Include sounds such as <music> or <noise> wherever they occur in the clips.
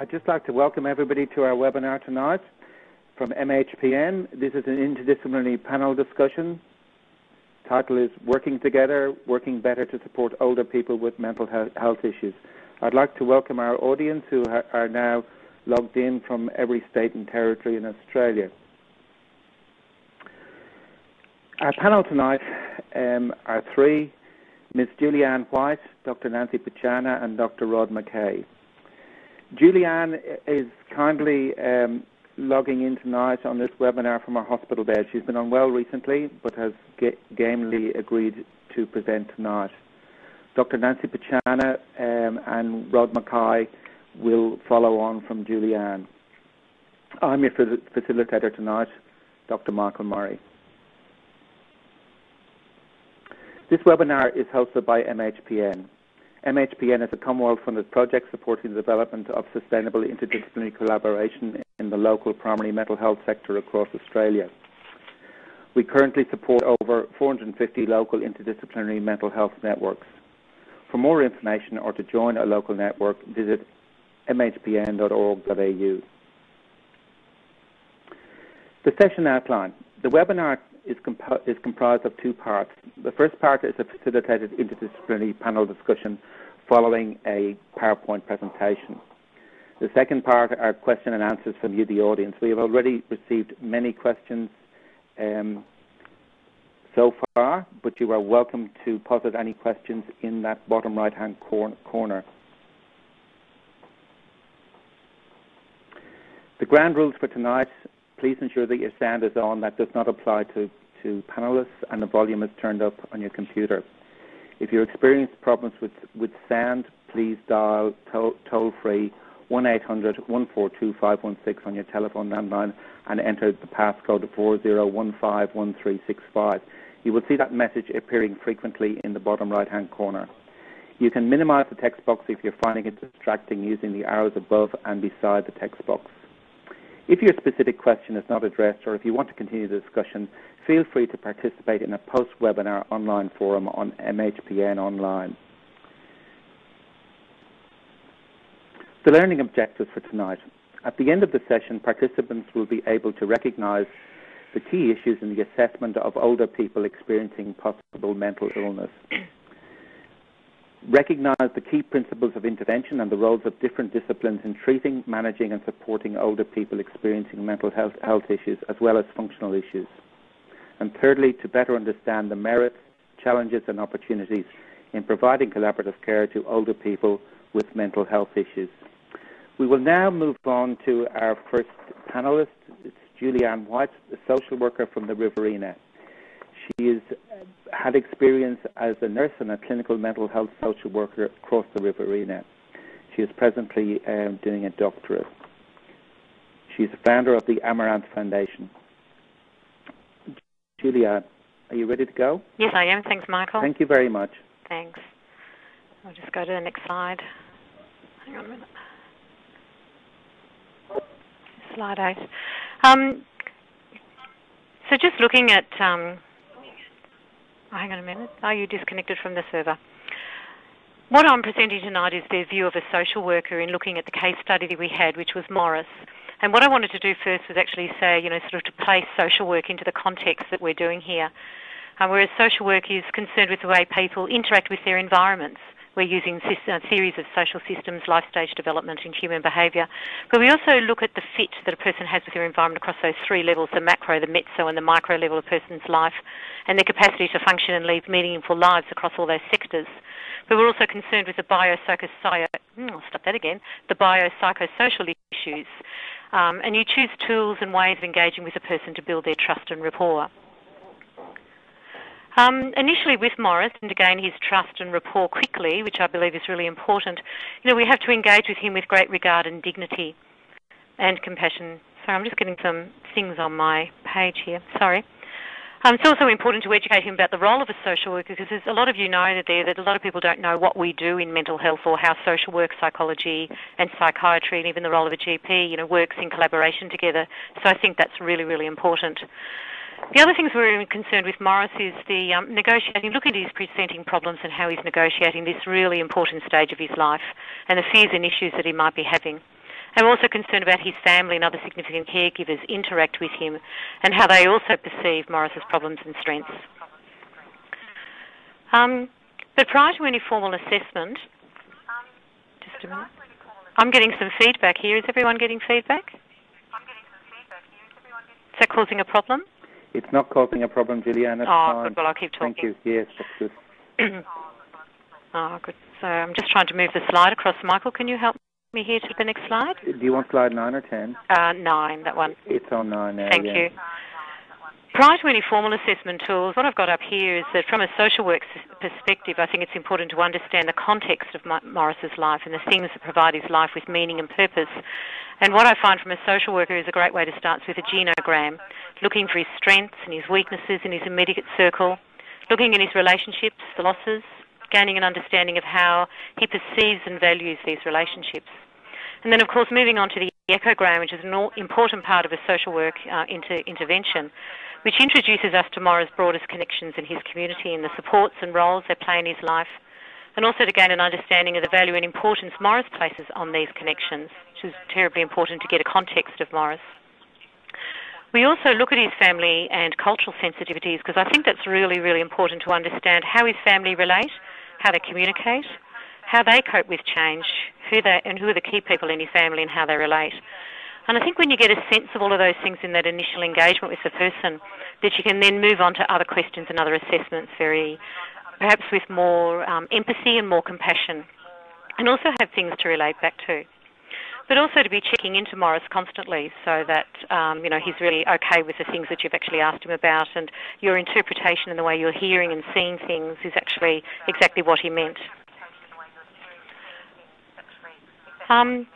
I'd just like to welcome everybody to our webinar tonight from MHPN. This is an interdisciplinary panel discussion. Title is Working Together, Working Better to Support Older People with Mental Health Issues. I'd like to welcome our audience who are now logged in from every state and territory in Australia. Our panel tonight um, are three, Ms. Julianne White, Dr. Nancy Pachana, and Dr. Rod McKay. Julianne is kindly um, logging in tonight on this webinar from our hospital bed. She's been unwell recently, but has gamely agreed to present tonight. Dr. Nancy Pachana um, and Rod McKay will follow on from Julianne. I'm your facilitator tonight, Dr. Michael Murray. This webinar is hosted by MHPN. MHPN is a Commonwealth-funded project supporting the development of sustainable interdisciplinary collaboration in the local primary mental health sector across Australia. We currently support over 450 local interdisciplinary mental health networks. For more information or to join a local network, visit mhpn.org.au. The session outline. The webinar is, is comprised of two parts. The first part is a facilitated interdisciplinary panel discussion following a PowerPoint presentation. The second part are question and answers from you, the audience. We have already received many questions um, so far, but you are welcome to posit any questions in that bottom right-hand cor corner. The ground rules for tonight please ensure that your sound is on. That does not apply to, to panelists and the volume is turned up on your computer. If you experience problems with, with sound, please dial toll-free 1-800-142-516 on your telephone landline and enter the passcode 40151365. You will see that message appearing frequently in the bottom right-hand corner. You can minimize the text box if you're finding it distracting using the arrows above and beside the text box. If your specific question is not addressed or if you want to continue the discussion, feel free to participate in a post-webinar online forum on MHPN Online. The learning objectives for tonight. At the end of the session, participants will be able to recognize the key issues in the assessment of older people experiencing possible mental illness recognize the key principles of intervention and the roles of different disciplines in treating, managing and supporting older people experiencing mental health, health issues as well as functional issues. And thirdly, to better understand the merits, challenges and opportunities in providing collaborative care to older people with mental health issues. We will now move on to our first panelist. It's Julianne White, a social worker from the Riverina. She has had experience as a nurse and a clinical mental health social worker across the Riverina. She is presently um, doing a doctorate. She's a founder of the Amaranth Foundation. Julia, are you ready to go? Yes, I am. Thanks, Michael. Thank you very much. Thanks. I'll just go to the next slide. Hang on a minute. Slide eight. Um, so just looking at um, hang on a minute. Are you disconnected from the server? What I'm presenting tonight is their view of a social worker in looking at the case study that we had, which was Morris. And what I wanted to do first was actually say, you know, sort of to place social work into the context that we're doing here. Uh, whereas social work is concerned with the way people interact with their environments. We're using a series of social systems, life stage development, and human behaviour. But we also look at the fit that a person has with their environment across those three levels the macro, the meso, and the micro level of a person's life, and their capacity to function and lead meaningful lives across all those sectors. But we're also concerned with the biopsychosocial, hmm, I'll stop that again, the biopsychosocial issues. Um, and you choose tools and ways of engaging with a person to build their trust and rapport. Um, initially with Morris, and to gain his trust and rapport quickly, which I believe is really important, you know, we have to engage with him with great regard and dignity and compassion. Sorry, I'm just getting some things on my page here. Sorry. Um, it's also important to educate him about the role of a social worker because there's a lot of you know that there that a lot of people don't know what we do in mental health or how social work, psychology, and psychiatry, and even the role of a GP, you know, works in collaboration together. So I think that's really, really important. The other things we're concerned with Morris is the um, negotiating, looking at his presenting problems and how he's negotiating this really important stage of his life and the fears and issues that he might be having. And we're also concerned about his family and other significant caregivers interact with him and how they also perceive Morris's problems and strengths. Um, but prior to any formal assessment, just a minute. I'm getting some feedback here. Is everyone getting feedback? I'm getting some feedback here. Is everyone getting feedback? Is that causing a problem? It's not causing a problem, Juliana. oh, fine. good. Well, I'll keep talking. Thank you. Yes, that's good. oh, <clears throat> good. So I'm just trying to move the slide across. Michael, can you help me here to the next slide? Do you want slide 9 or 10? Uh, 9, that one. It's on 9 now, Thank yeah. you. Prior to any formal assessment tools, what I've got up here is that from a social work perspective, I think it's important to understand the context of Morris's life and the things that provide his life with meaning and purpose. And what I find from a social worker is a great way to start with a genogram, looking for his strengths and his weaknesses in his immediate circle, looking at his relationships, the losses, gaining an understanding of how he perceives and values these relationships. And then, of course, moving on to the ecogram, which is an important part of a social work uh, inter intervention, which introduces us to Morris' broadest connections in his community and the supports and roles they play in his life, and also to gain an understanding of the value and importance Morris places on these connections, which is terribly important to get a context of Morris. We also look at his family and cultural sensitivities because I think that's really, really important to understand how his family relate, how they communicate, how they cope with change, who they, and who are the key people in his family and how they relate. And I think when you get a sense of all of those things in that initial engagement with the person, that you can then move on to other questions and other assessments very, perhaps with more um, empathy and more compassion, and also have things to relate back to. But also to be checking into Morris constantly so that um, you know he's really okay with the things that you've actually asked him about, and your interpretation and the way you're hearing and seeing things is actually exactly what he meant. Um,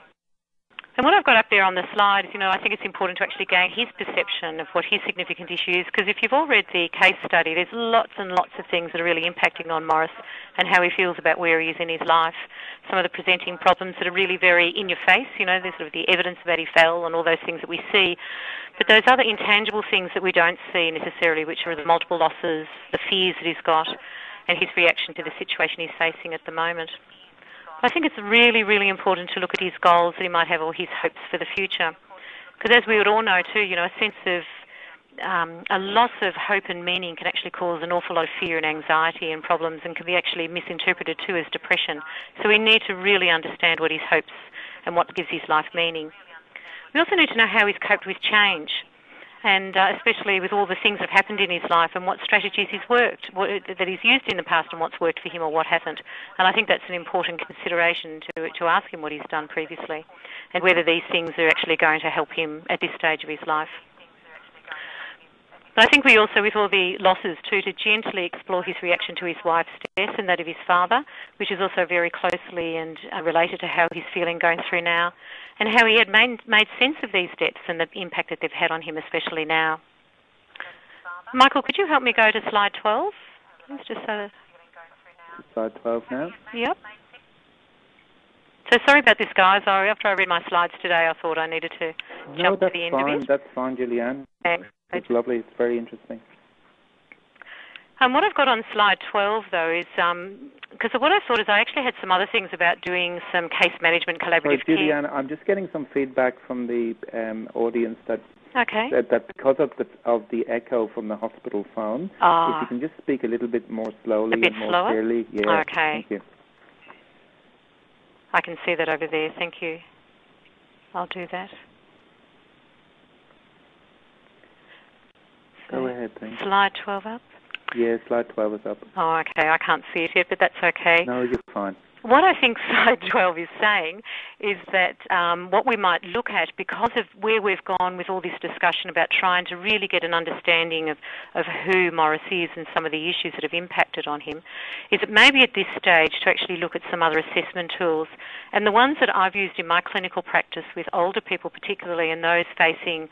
and what I've got up there on the slide is, you know, I think it's important to actually gain his perception of what his significant issue is, because if you've all read the case study, there's lots and lots of things that are really impacting on Morris and how he feels about where he is in his life. Some of the presenting problems that are really very in your face, you know, there's sort of the evidence that he fell and all those things that we see. But those other intangible things that we don't see necessarily, which are the multiple losses, the fears that he's got, and his reaction to the situation he's facing at the moment. I think it's really, really important to look at his goals that he might have or his hopes for the future. Because as we would all know too, you know, a sense of um, a loss of hope and meaning can actually cause an awful lot of fear and anxiety and problems and can be actually misinterpreted too as depression. So we need to really understand what his hopes and what gives his life meaning. We also need to know how he's coped with change and uh, especially with all the things that have happened in his life and what strategies he's worked, what, that he's used in the past and what's worked for him or what hasn't. And I think that's an important consideration to, to ask him what he's done previously and whether these things are actually going to help him at this stage of his life. But I think we also, with all the losses too, to gently explore his reaction to his wife's death and that of his father, which is also very closely and uh, related to how he's feeling going through now, and how he had made, made sense of these deaths and the impact that they've had on him, especially now. Michael, could you help me go to slide 12? Let's just so Slide 12 now? Yep. So sorry about this, guys. after I read my slides today, I thought I needed to no, jump to the end fine. of it. No, That's fine, Julianne. Thanks. It's lovely. It's very interesting. Um, what I've got on slide 12, though, is because um, what I thought is I actually had some other things about doing some case management collaborative Sorry, Julianne, I'm just getting some feedback from the um, audience that, okay. that, that because of the of the echo from the hospital phone, ah. if you can just speak a little bit more slowly a bit and more slower? clearly. Yeah. Okay. Thank you. I can see that over there. Thank you. I'll do that. Go ahead, thanks. Slide 12 up? Yeah, slide 12 is up. Oh, okay. I can't see it yet, but that's okay. No, you're fine. What I think <laughs> slide 12 is saying is that um, what we might look at, because of where we've gone with all this discussion about trying to really get an understanding of, of who Morris is and some of the issues that have impacted on him, is that maybe at this stage to actually look at some other assessment tools. And the ones that I've used in my clinical practice with older people particularly and those facing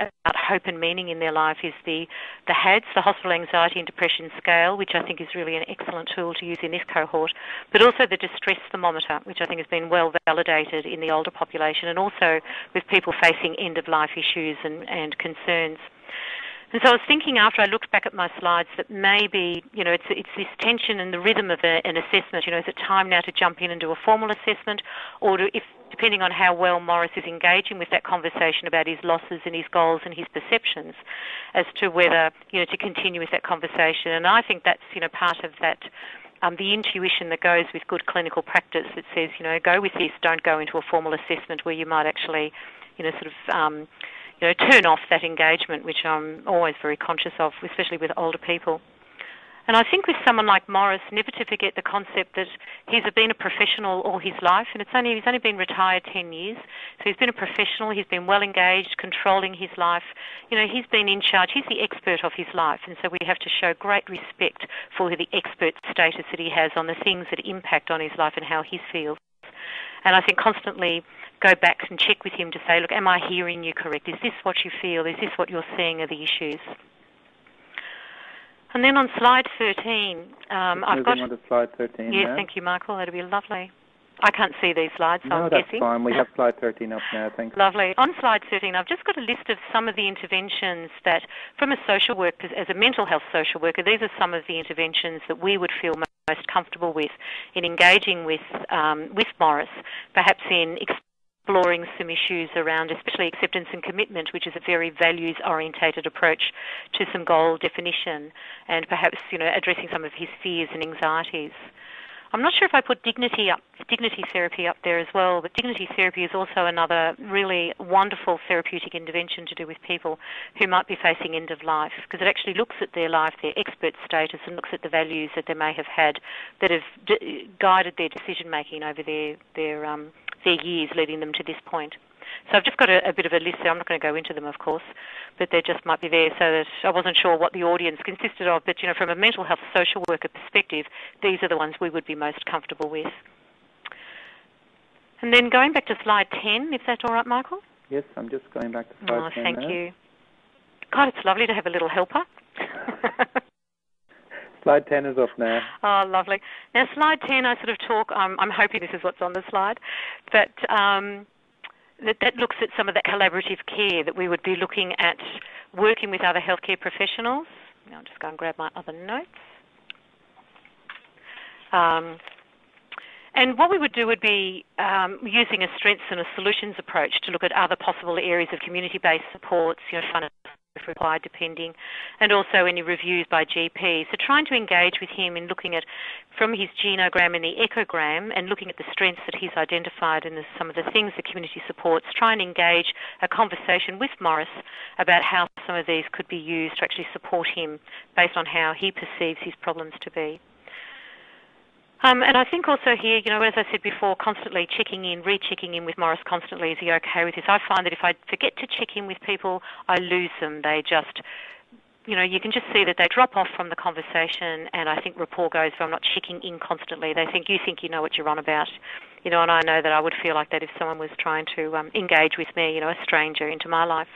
about hope and meaning in their life is the, the HADS, the Hospital Anxiety and Depression Scale, which I think is really an excellent tool to use in this cohort, but also the distress thermometer, which I think has been well validated in the older population and also with people facing end of life issues and, and concerns. And so I was thinking after I looked back at my slides that maybe, you know, it's, it's this tension and the rhythm of a, an assessment. You know, is it time now to jump in and do a formal assessment? Or do, if, depending on how well Morris is engaging with that conversation about his losses and his goals and his perceptions, as to whether, you know, to continue with that conversation. And I think that's, you know, part of that um, the intuition that goes with good clinical practice that says, you know, go with this, don't go into a formal assessment where you might actually, you know, sort of um, you know, turn off that engagement, which I'm always very conscious of, especially with older people. And I think with someone like Morris, never to forget the concept that he's been a professional all his life, and it's only he's only been retired 10 years. So he's been a professional. He's been well engaged, controlling his life. You know, he's been in charge. He's the expert of his life, and so we have to show great respect for the expert status that he has on the things that impact on his life and how he feels. And I think constantly go back and check with him to say, look, am I hearing you correct? Is this what you feel? Is this what you're seeing are the issues? And then on slide 13, um, I've got. on to slide 13. Yes, thank you, Michael. That'd be lovely. I can't see these slides, so no, I'm that's guessing. fine. We <laughs> have slide 13 up now, thanks. Lovely. On slide 13, I've just got a list of some of the interventions that, from a social worker, as a mental health social worker, these are some of the interventions that we would feel most comfortable with in engaging with um, with Morris, perhaps in exploring some issues around especially acceptance and commitment, which is a very values orientated approach to some goal definition and perhaps, you know, addressing some of his fears and anxieties. I'm not sure if I put dignity up, dignity therapy up there as well, but dignity therapy is also another really wonderful therapeutic intervention to do with people who might be facing end of life, because it actually looks at their life, their expert status, and looks at the values that they may have had that have d- guided their decision making over their their um, their years leading them to this point. So I've just got a, a, bit of a list there. I'm not going to go into them, of course, but they just might be there so that I wasn't sure what the audience consisted of. But, you know, from a mental health social worker perspective, these are the ones we would be most comfortable with. And then going back to slide 10, if that's all right, Michael? Yes, I'm just going back to slide oh, 10 thank now. you. God, it's lovely to have a little helper. <laughs> Slide 10 is up now. Oh, lovely. Now, slide 10, I sort of talk, um, I'm hoping this is what's on the slide, but um, that, that looks at some of that collaborative care that we would be looking at working with other healthcare professionals. I'll just go and grab my other notes. Um, and what we would do would be um, using a strengths and a solutions approach to look at other possible areas of community-based supports, you know, required, depending, and also any reviews by GP. So trying to engage with him in looking at from his genogram and the ecogram and looking at the strengths that he's identified and some of the things the community supports, try and engage a conversation with Morris about how some of these could be used to actually support him based on how he perceives his problems to be. Um, and I think also here, you know, as I said before, constantly checking in, rechecking in with Morris constantly. Is he okay with this? I find that if I forget to check in with people, I lose them. They just, you know, you can just see that they drop off from the conversation, and I think rapport goes. If I'm not checking in constantly, they think you think you know what you're on about, you know. And I know that I would feel like that if someone was trying to um, engage with me, you know, a stranger into my life.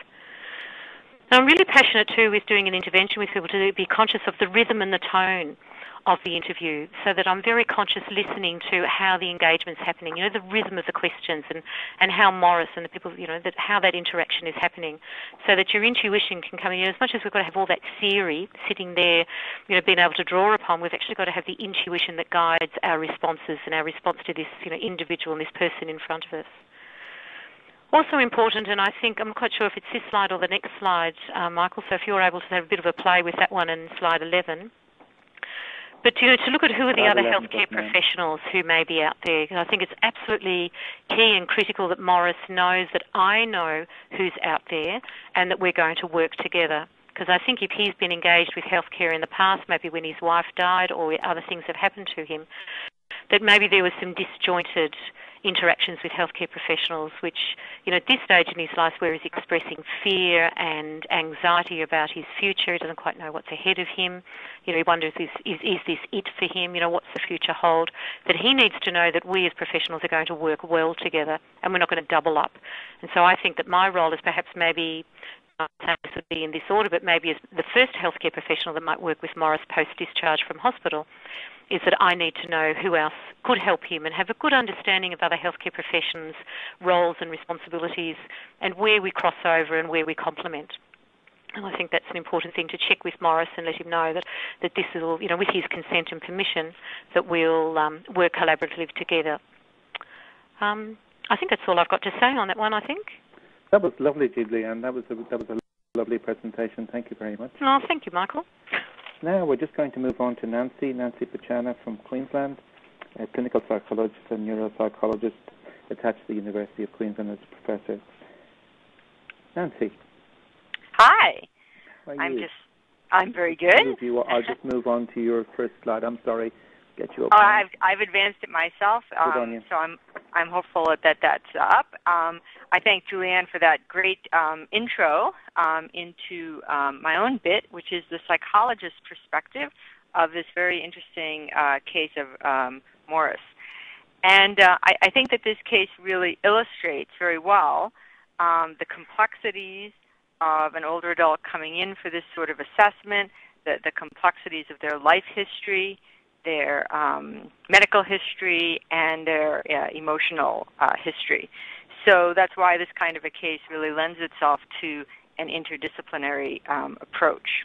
I'm really passionate too with doing an intervention with people to be conscious of the rhythm and the tone of the interview so that I'm very conscious listening to how the engagement's happening, you know, the rhythm of the questions and, and how Morris and the people, you know, that how that interaction is happening so that your intuition can come in. You know, as much as we've got to have all that theory sitting there, you know, being able to draw upon, we've actually got to have the intuition that guides our responses and our response to this, you know, individual and this person in front of us. Also important, and I think I'm quite sure if it's this slide or the next slide, uh, Michael. So if you're able to have a bit of a play with that one in slide 11. But you know, to look at who are the other healthcare professionals who may be out there, I think it's absolutely key and critical that Morris knows that I know who's out there and that we're going to work together. Because I think if he's been engaged with healthcare in the past, maybe when his wife died or other things have happened to him, that maybe there was some disjointed interactions with healthcare professionals, which, you know, at this stage in his life where he's expressing fear and anxiety about his future, he doesn't quite know what's ahead of him, you know, he wonders, is, is, is this it for him, you know, what's the future hold, that he needs to know that we as professionals are going to work well together and we're not going to double up. And so I think that my role is perhaps maybe this would be in this order, but maybe as the first healthcare professional that might work with Morris post-discharge from hospital, is that I need to know who else could help him and have a good understanding of other healthcare professions' roles and responsibilities and where we cross over and where we complement. And I think that's an important thing to check with Morris and let him know that, that this is all, you know, with his consent and permission, that we'll um, work collaboratively together. Um, I think that's all I've got to say on that one, I think. That was lovely, Julie, and that was a, that was a lovely presentation. Thank you very much. Oh, thank you, Michael. Now we're just going to move on to Nancy, Nancy Pachana from Queensland, a clinical psychologist and neuropsychologist attached to the University of Queensland as a professor. Nancy. Hi. I'm just, I'm very good. You, I'll just move on to your first slide. I'm sorry, get you up. Oh, I've I've advanced it myself, um, so I'm I'm hopeful that that's up. Um, I thank Julianne for that great um, intro um, into um, my own bit, which is the psychologist's perspective of this very interesting uh, case of um, Morris. And uh, I, I, think that this case really illustrates very well um, the complexities of an older adult coming in for this sort of assessment, the, the complexities of their life history, their um, medical history, and their uh, emotional uh, history. So that's why this kind of a case really lends itself to an interdisciplinary um, approach.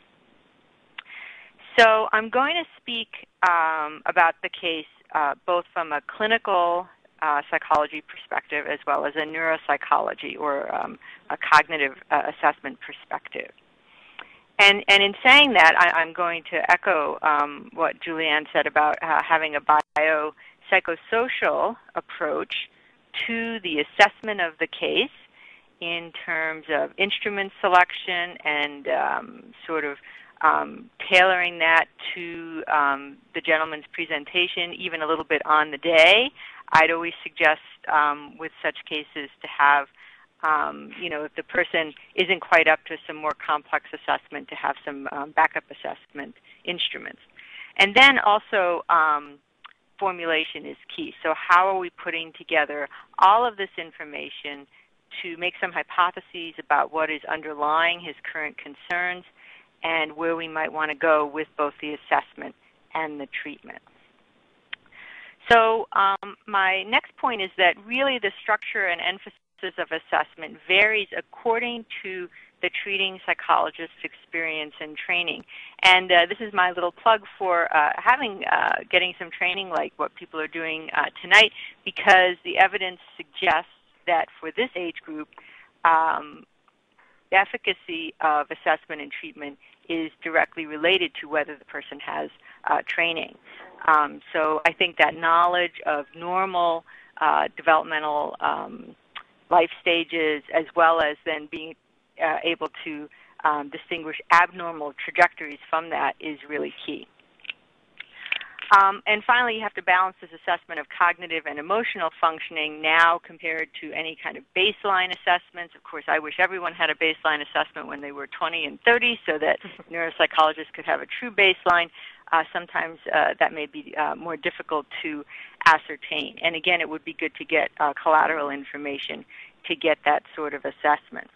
So I'm going to speak um, about the case uh, both from a clinical uh, psychology perspective as well as a neuropsychology or um, a cognitive uh, assessment perspective. And, and in saying that, I, am going to echo um, what Julianne said about uh, having a biopsychosocial approach to the assessment of the case in terms of instrument selection and um, sort of um, tailoring that to um, the gentleman's presentation even a little bit on the day. I'd always suggest um, with such cases to have, um, you know, if the person isn't quite up to some more complex assessment, to have some um, backup assessment instruments. And then also, um, formulation is key. So how are we putting together all of this information to make some hypotheses about what is underlying his current concerns and where we might want to go with both the assessment and the treatment. So um, my next point is that really the structure and emphasis of assessment varies according to the treating psychologist's experience and training. And uh, this is my little plug for uh, having uh, getting some training like what people are doing uh, tonight because the evidence suggests that for this age group, um, the efficacy of assessment and treatment is directly related to whether the person has uh, training. Um, so I think that knowledge of normal uh, developmental um, life stages as well as then being uh, able to um, distinguish abnormal trajectories from that is really key. Um, and finally, you have to balance this assessment of cognitive and emotional functioning now compared to any kind of baseline assessments. Of course, I wish everyone had a baseline assessment when they were 20 and 30 so that <laughs> neuropsychologists could have a true baseline. Uh, sometimes uh, that may be uh, more difficult to ascertain. And again, it would be good to get uh, collateral information to get that sort of assessment.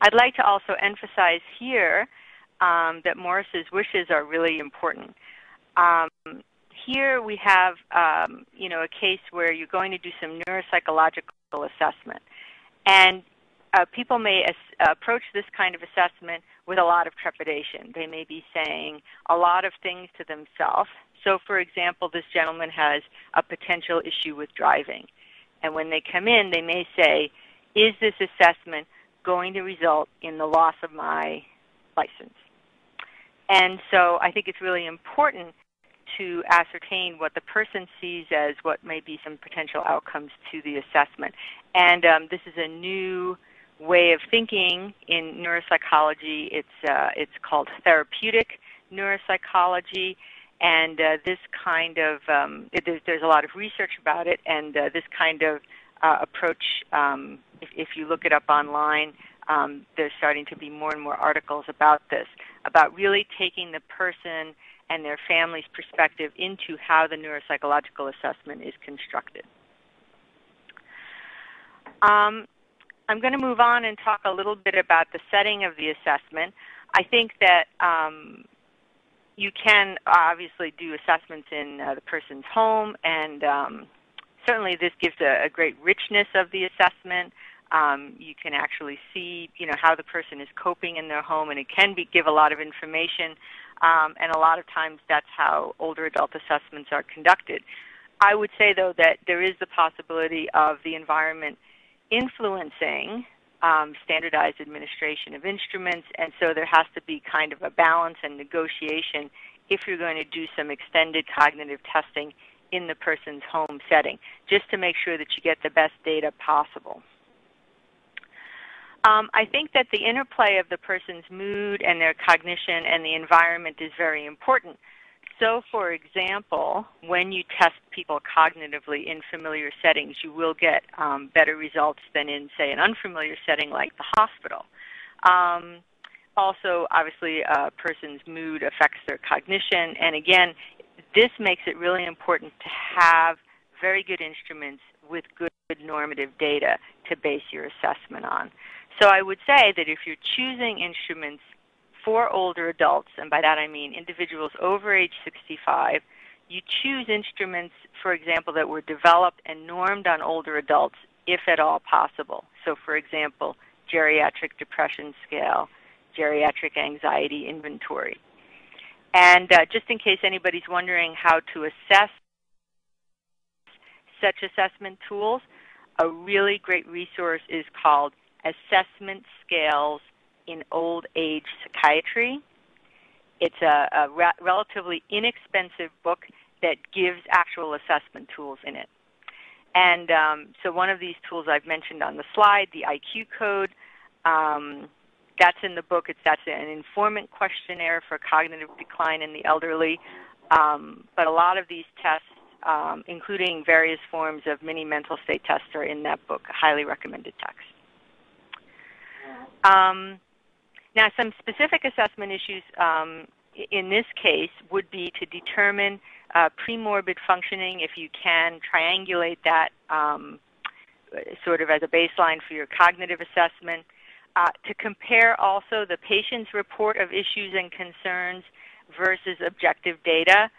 I'd like to also emphasize here um, that Morris's wishes are really important. Um, here we have, um, you know, a case where you're going to do some neuropsychological assessment, and uh, people may as, approach this kind of assessment with a lot of trepidation. They may be saying a lot of things to themselves. So, for example, this gentleman has a potential issue with driving, and when they come in, they may say, "Is this assessment going to result in the loss of my license?" And so, I think it's really important to ascertain what the person sees as what may be some potential outcomes to the assessment. And um, this is a new way of thinking in neuropsychology. It's, uh, it's called therapeutic neuropsychology. And uh, this kind of, um, it, there's, there's, a lot of research about it, and uh, this kind of uh, approach, um, if, if, you look it up online, um, there's starting to be more and more articles about this, about really taking the person and their family's perspective into how the neuropsychological assessment is constructed. Um, I'm going to move on and talk a little bit about the setting of the assessment. I think that um, you can obviously do assessments in uh, the person's home, and um, certainly this gives a, a, great richness of the assessment. Um, you can actually see, you know, how the person is coping in their home, and it can be, give a lot of information. Um, and a lot of times, that's how older adult assessments are conducted. I would say, though, that there is the possibility of the environment influencing um, standardized administration of instruments, and so there has to be kind of a balance and negotiation if you're going to do some extended cognitive testing in the person's home setting, just to make sure that you get the best data possible. Um, I think that the interplay of the person's mood and their cognition and the environment is very important. So, for example, when you test people cognitively in familiar settings, you will get um, better results than in, say, an unfamiliar setting like the hospital. Um, also, obviously, a person's mood affects their cognition. And again, this makes it really important to have very good instruments with good normative data to base your assessment on. So I would say that if you're choosing instruments for older adults, and by that I mean individuals over age 65, you choose instruments, for example, that were developed and normed on older adults if at all possible. So for example, geriatric depression scale, geriatric anxiety inventory. And uh, just in case anybody's wondering how to assess such assessment tools, a really great resource is called Assessment Scales in Old Age Psychiatry. It's a, a re relatively inexpensive book that gives actual assessment tools in it. And um, so one of these tools I've mentioned on the slide, the IQ code, um, that's in the book. It's that's an informant questionnaire for cognitive decline in the elderly. Um, but a lot of these tests, um, including various forms of mini mental state tests, are in that book. Highly recommended text. Now, some specific assessment issues um, in this case would be to determine uh, premorbid functioning, if you can triangulate that um, sort of as a baseline for your cognitive assessment. Uh, to compare also the patient's report of issues and concerns versus objective data.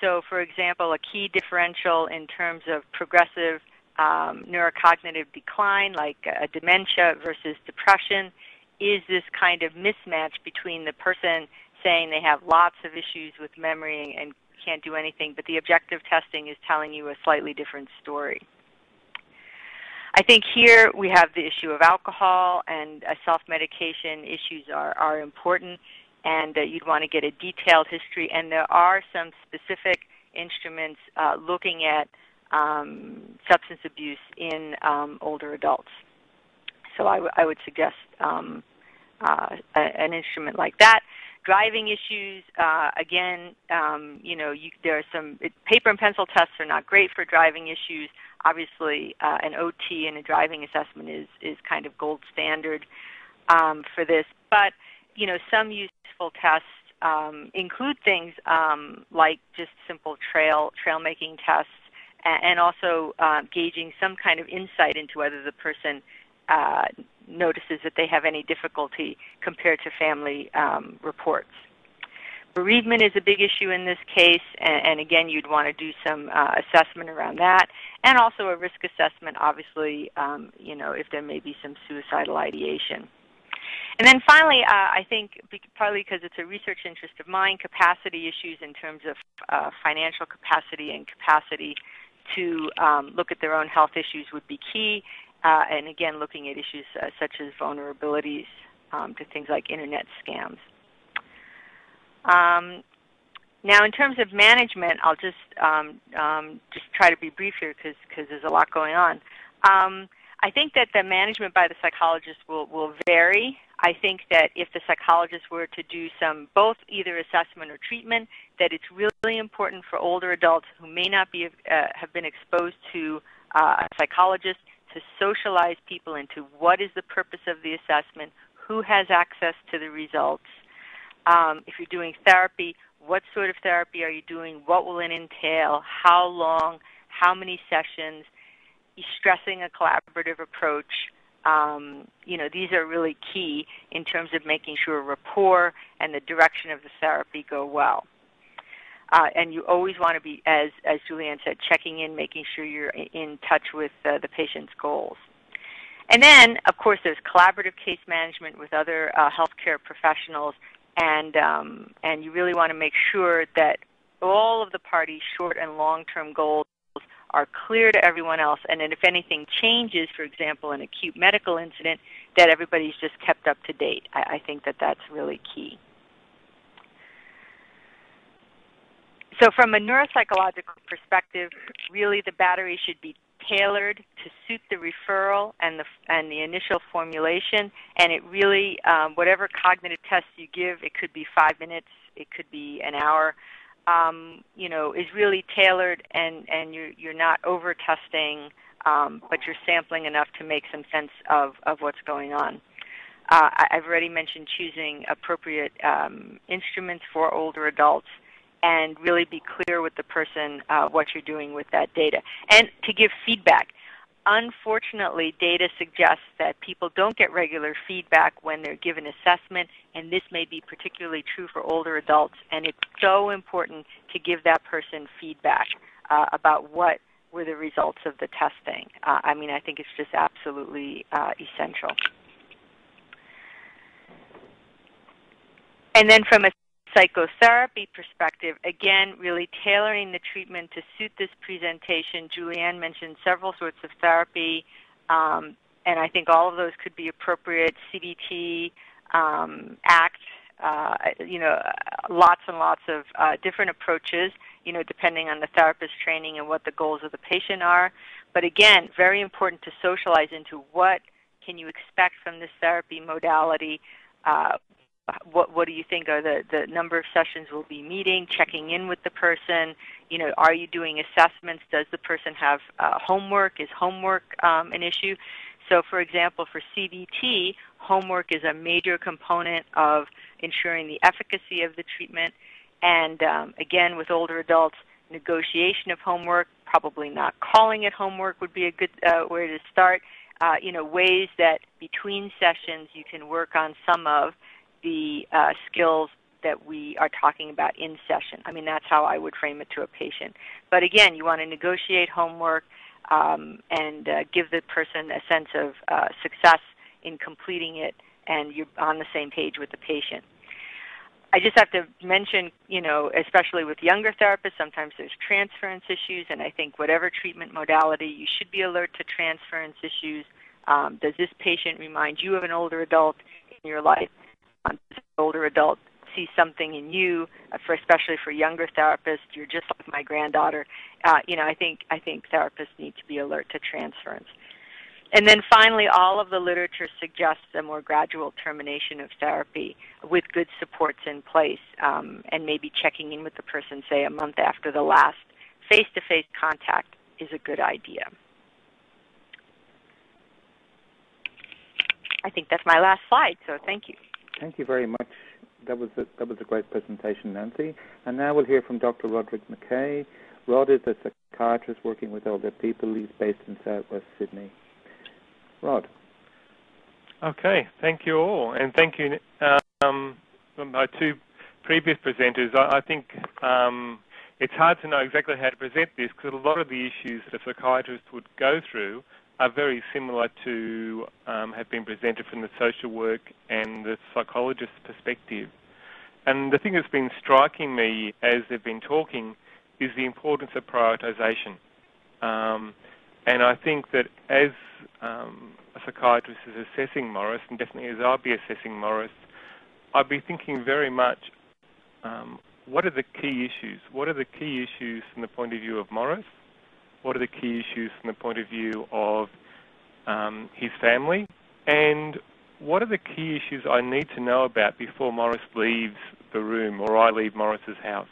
So for example, a key differential in terms of progressive um, neurocognitive decline, like uh, dementia versus depression, is this kind of mismatch between the person saying they have lots of issues with memory and can't do anything, but the objective testing is telling you a slightly different story. I think here we have the issue of alcohol and uh, self-medication issues are, are important and uh, you'd want to get a detailed history and there are some specific instruments uh, looking at um, substance abuse in um, older adults. So I, would suggest um, uh, an instrument like that. Driving issues, uh, again, um, you know, you, there are some it, paper and pencil tests are not great for driving issues. Obviously, uh, an OT and a driving assessment is is kind of gold standard um, for this. But you know, some useful tests um, include things um, like just simple trail trail making tests, and, and also uh, gauging some kind of insight into whether the person uh, notices that they have any difficulty compared to family um, reports. Bereavement is a big issue in this case, and, and again, you'd want to do some uh, assessment around that, and also a risk assessment, obviously, um, you know, if there may be some suicidal ideation. And then finally, uh, I think partly because it's a research interest of mine, capacity issues in terms of uh, financial capacity and capacity to um, look at their own health issues would be key uh, and again looking at issues uh, such as vulnerabilities um, to things like internet scams. Um, now, in terms of management, I'll just um, um just try to be brief here because because there's a lot going on. Um, I think that the management by the psychologist will, will vary. I think that if the psychologist were to do some both either assessment or treatment, that it's really important for older adults who may not be uh, have been exposed to uh, a psychologist to socialize people into what is the purpose of the assessment, who has access to the results. Um, if you're doing therapy, what sort of therapy are you doing? What will it entail? How long? How many sessions? Stressing a collaborative approach. Um, you know, these are really key in terms of making sure rapport and the direction of the therapy go well. Uh, and you always want to be, as, as Julianne said, checking in, making sure you're in touch with uh, the patient's goals. And then, of course, there's collaborative case management with other uh, healthcare professionals, and um, and you really want to make sure that all of the parties' short and long-term goals are clear to everyone else, and that if anything changes, for example, an acute medical incident, that everybody's just kept up to date. I, I think that that's really key. So from a neuropsychological perspective, really the battery should be tailored to suit the referral and the and the initial formulation. And it really, um, whatever cognitive test you give, it could be five minutes, it could be an hour. Um, you know, is really tailored, and and you're you're not over testing, um, but you're sampling enough to make some sense of of what's going on. Uh, I've already mentioned choosing appropriate um, instruments for older adults and really be clear with the person uh, what you're doing with that data. And to give feedback. Unfortunately, data suggests that people don't get regular feedback when they're given assessment, and this may be particularly true for older adults. And it's so important to give that person feedback uh, about what were the results of the testing. Uh, I mean, I think it's just absolutely uh, essential. And then from a psychotherapy perspective, again, really tailoring the treatment to suit this presentation. Julianne mentioned several sorts of therapy, um, and I think all of those could be appropriate. CBT, um, ACT, uh, you know, lots and lots of uh, different approaches, you know, depending on the therapist training and what the goals of the patient are. But again, very important to socialize into what can you expect from this therapy modality, uh, what what do you think are the the number of sessions we'll be meeting checking in with the person? You know are you doing assessments? Does the person have uh, homework? Is homework um, an issue? So for example for CBT homework is a major component of ensuring the efficacy of the treatment. And um, again with older adults negotiation of homework probably not calling it homework would be a good uh, way to start. Uh, you know ways that between sessions you can work on some of the uh, skills that we are talking about in session. I mean, that's how I would frame it to a patient. But again, you want to negotiate homework um, and uh, give the person a sense of uh, success in completing it, and you're on the same page with the patient. I just have to mention, you know, especially with younger therapists, sometimes there's transference issues, and I think whatever treatment modality, you should be alert to transference issues. Um, does this patient remind you of an older adult in your life? Older adult see something in you, uh, for especially for younger therapists, you're just like my granddaughter. Uh, you know, I think I think therapists need to be alert to transference. And then finally, all of the literature suggests a more gradual termination of therapy with good supports in place, um, and maybe checking in with the person, say a month after the last face-to-face contact is a good idea. I think that's my last slide, so thank you. Thank you very much. That was a, that was a great presentation, Nancy. And now we'll hear from Dr. Roderick McKay. Rod is a psychiatrist working with older people. He's based in Southwest Sydney. Rod. Okay, thank you all, and thank you, um, my two previous presenters. I, I think um, it's hard to know exactly how to present this because a lot of the issues that a psychiatrist would go through are very similar to um, have been presented from the social work and the psychologist's perspective. And the thing that's been striking me as they've been talking is the importance of prioritisation. Um, and I think that as um, a psychiatrist is assessing Morris, and definitely as I'll be assessing Morris, I'd be thinking very much um, what are the key issues? What are the key issues from the point of view of Morris? What are the key issues from the point of view of um, his family, and what are the key issues I need to know about before Morris leaves the room or I leave Morris's house?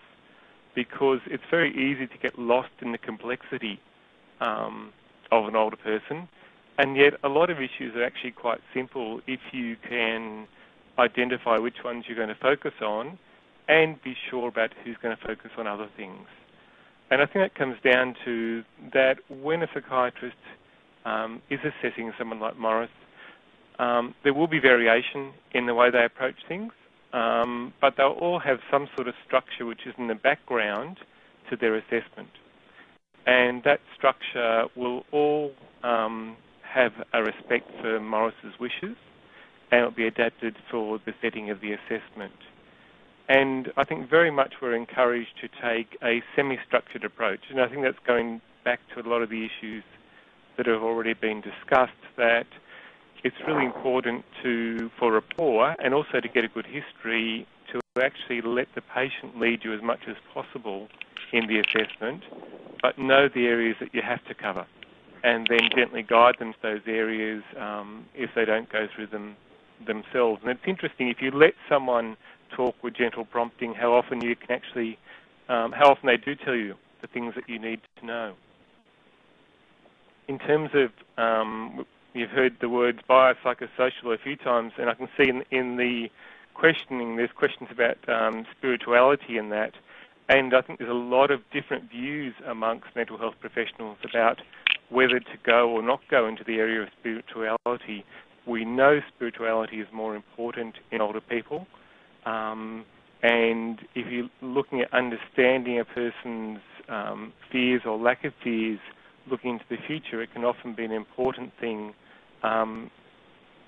Because it's very easy to get lost in the complexity um, of an older person, and yet a lot of issues are actually quite simple if you can identify which ones you're going to focus on and be sure about who's going to focus on other things. And I think that comes down to that when a psychiatrist um, is assessing someone like Morris, um, there will be variation in the way they approach things, um, but they'll all have some sort of structure which is in the background to their assessment. And that structure will all um, have a respect for Morris's wishes and it'll be adapted for the setting of the assessment. And I think very much we're encouraged to take a semi-structured approach. And I think that's going back to a lot of the issues that have already been discussed, that it's really important to, for rapport and also to get a good history to actually let the patient lead you as much as possible in the assessment, but know the areas that you have to cover and then gently guide them to those areas um, if they don't go through them themselves. And it's interesting, if you let someone talk with gentle prompting, how often you can actually, um, how often they do tell you the things that you need to know. In terms of, um, you've heard the words biopsychosocial a few times, and I can see in, in the questioning, there's questions about um, spirituality in that. And I think there's a lot of different views amongst mental health professionals about whether to go or not go into the area of spirituality. We know spirituality is more important in older people. Um, and if you're looking at understanding a person's um, fears or lack of fears, looking into the future, it can often be an important thing um,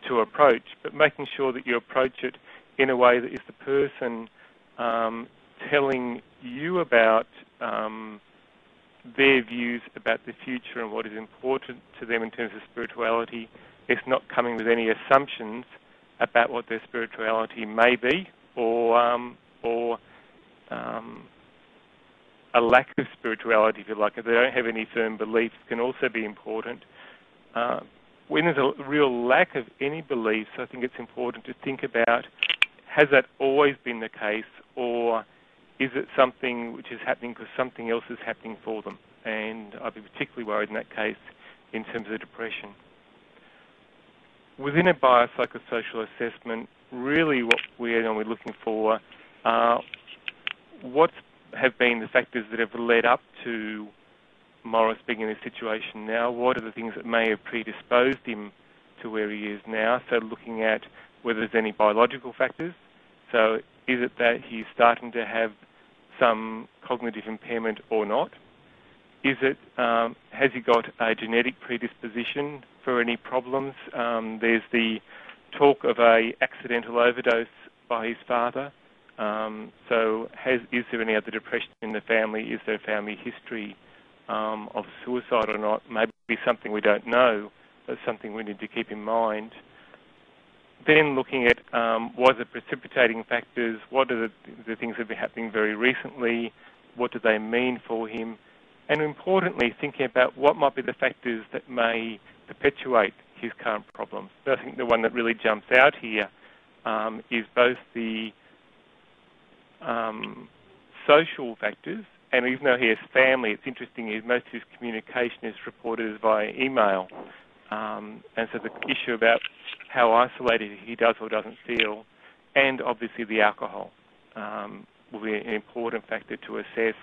to approach, but making sure that you approach it in a way that is the person um, telling you about um, their views about the future and what is important to them in terms of spirituality. It's not coming with any assumptions about what their spirituality may be or um, or um, a lack of spirituality, if you like. If they don't have any firm beliefs, can also be important. Uh, when there's a real lack of any beliefs, I think it's important to think about has that always been the case, or is it something which is happening because something else is happening for them? And I'd be particularly worried in that case in terms of depression. Within a biopsychosocial assessment, really what we're, we're looking for are what have been the factors that have led up to Morris being in this situation now? What are the things that may have predisposed him to where he is now? So looking at whether there's any biological factors. So is it that he's starting to have some cognitive impairment or not? Is it, um, has he got a genetic predisposition for any problems? Um, there's the talk of a accidental overdose by his father. Um, so has, is there any other depression in the family? Is there a family history um, of suicide or not? Maybe something we don't know, but something we need to keep in mind. Then looking at um, what are the precipitating factors, what are the, the things that have been happening very recently, what do they mean for him, and importantly thinking about what might be the factors that may perpetuate his current problems. So I think the one that really jumps out here um, is both the um, social factors, and even though he has family, it's interesting, is most of his communication is reported via email. Um, and so the issue about how isolated he does or doesn't feel, and obviously the alcohol um, will be an important factor to assess,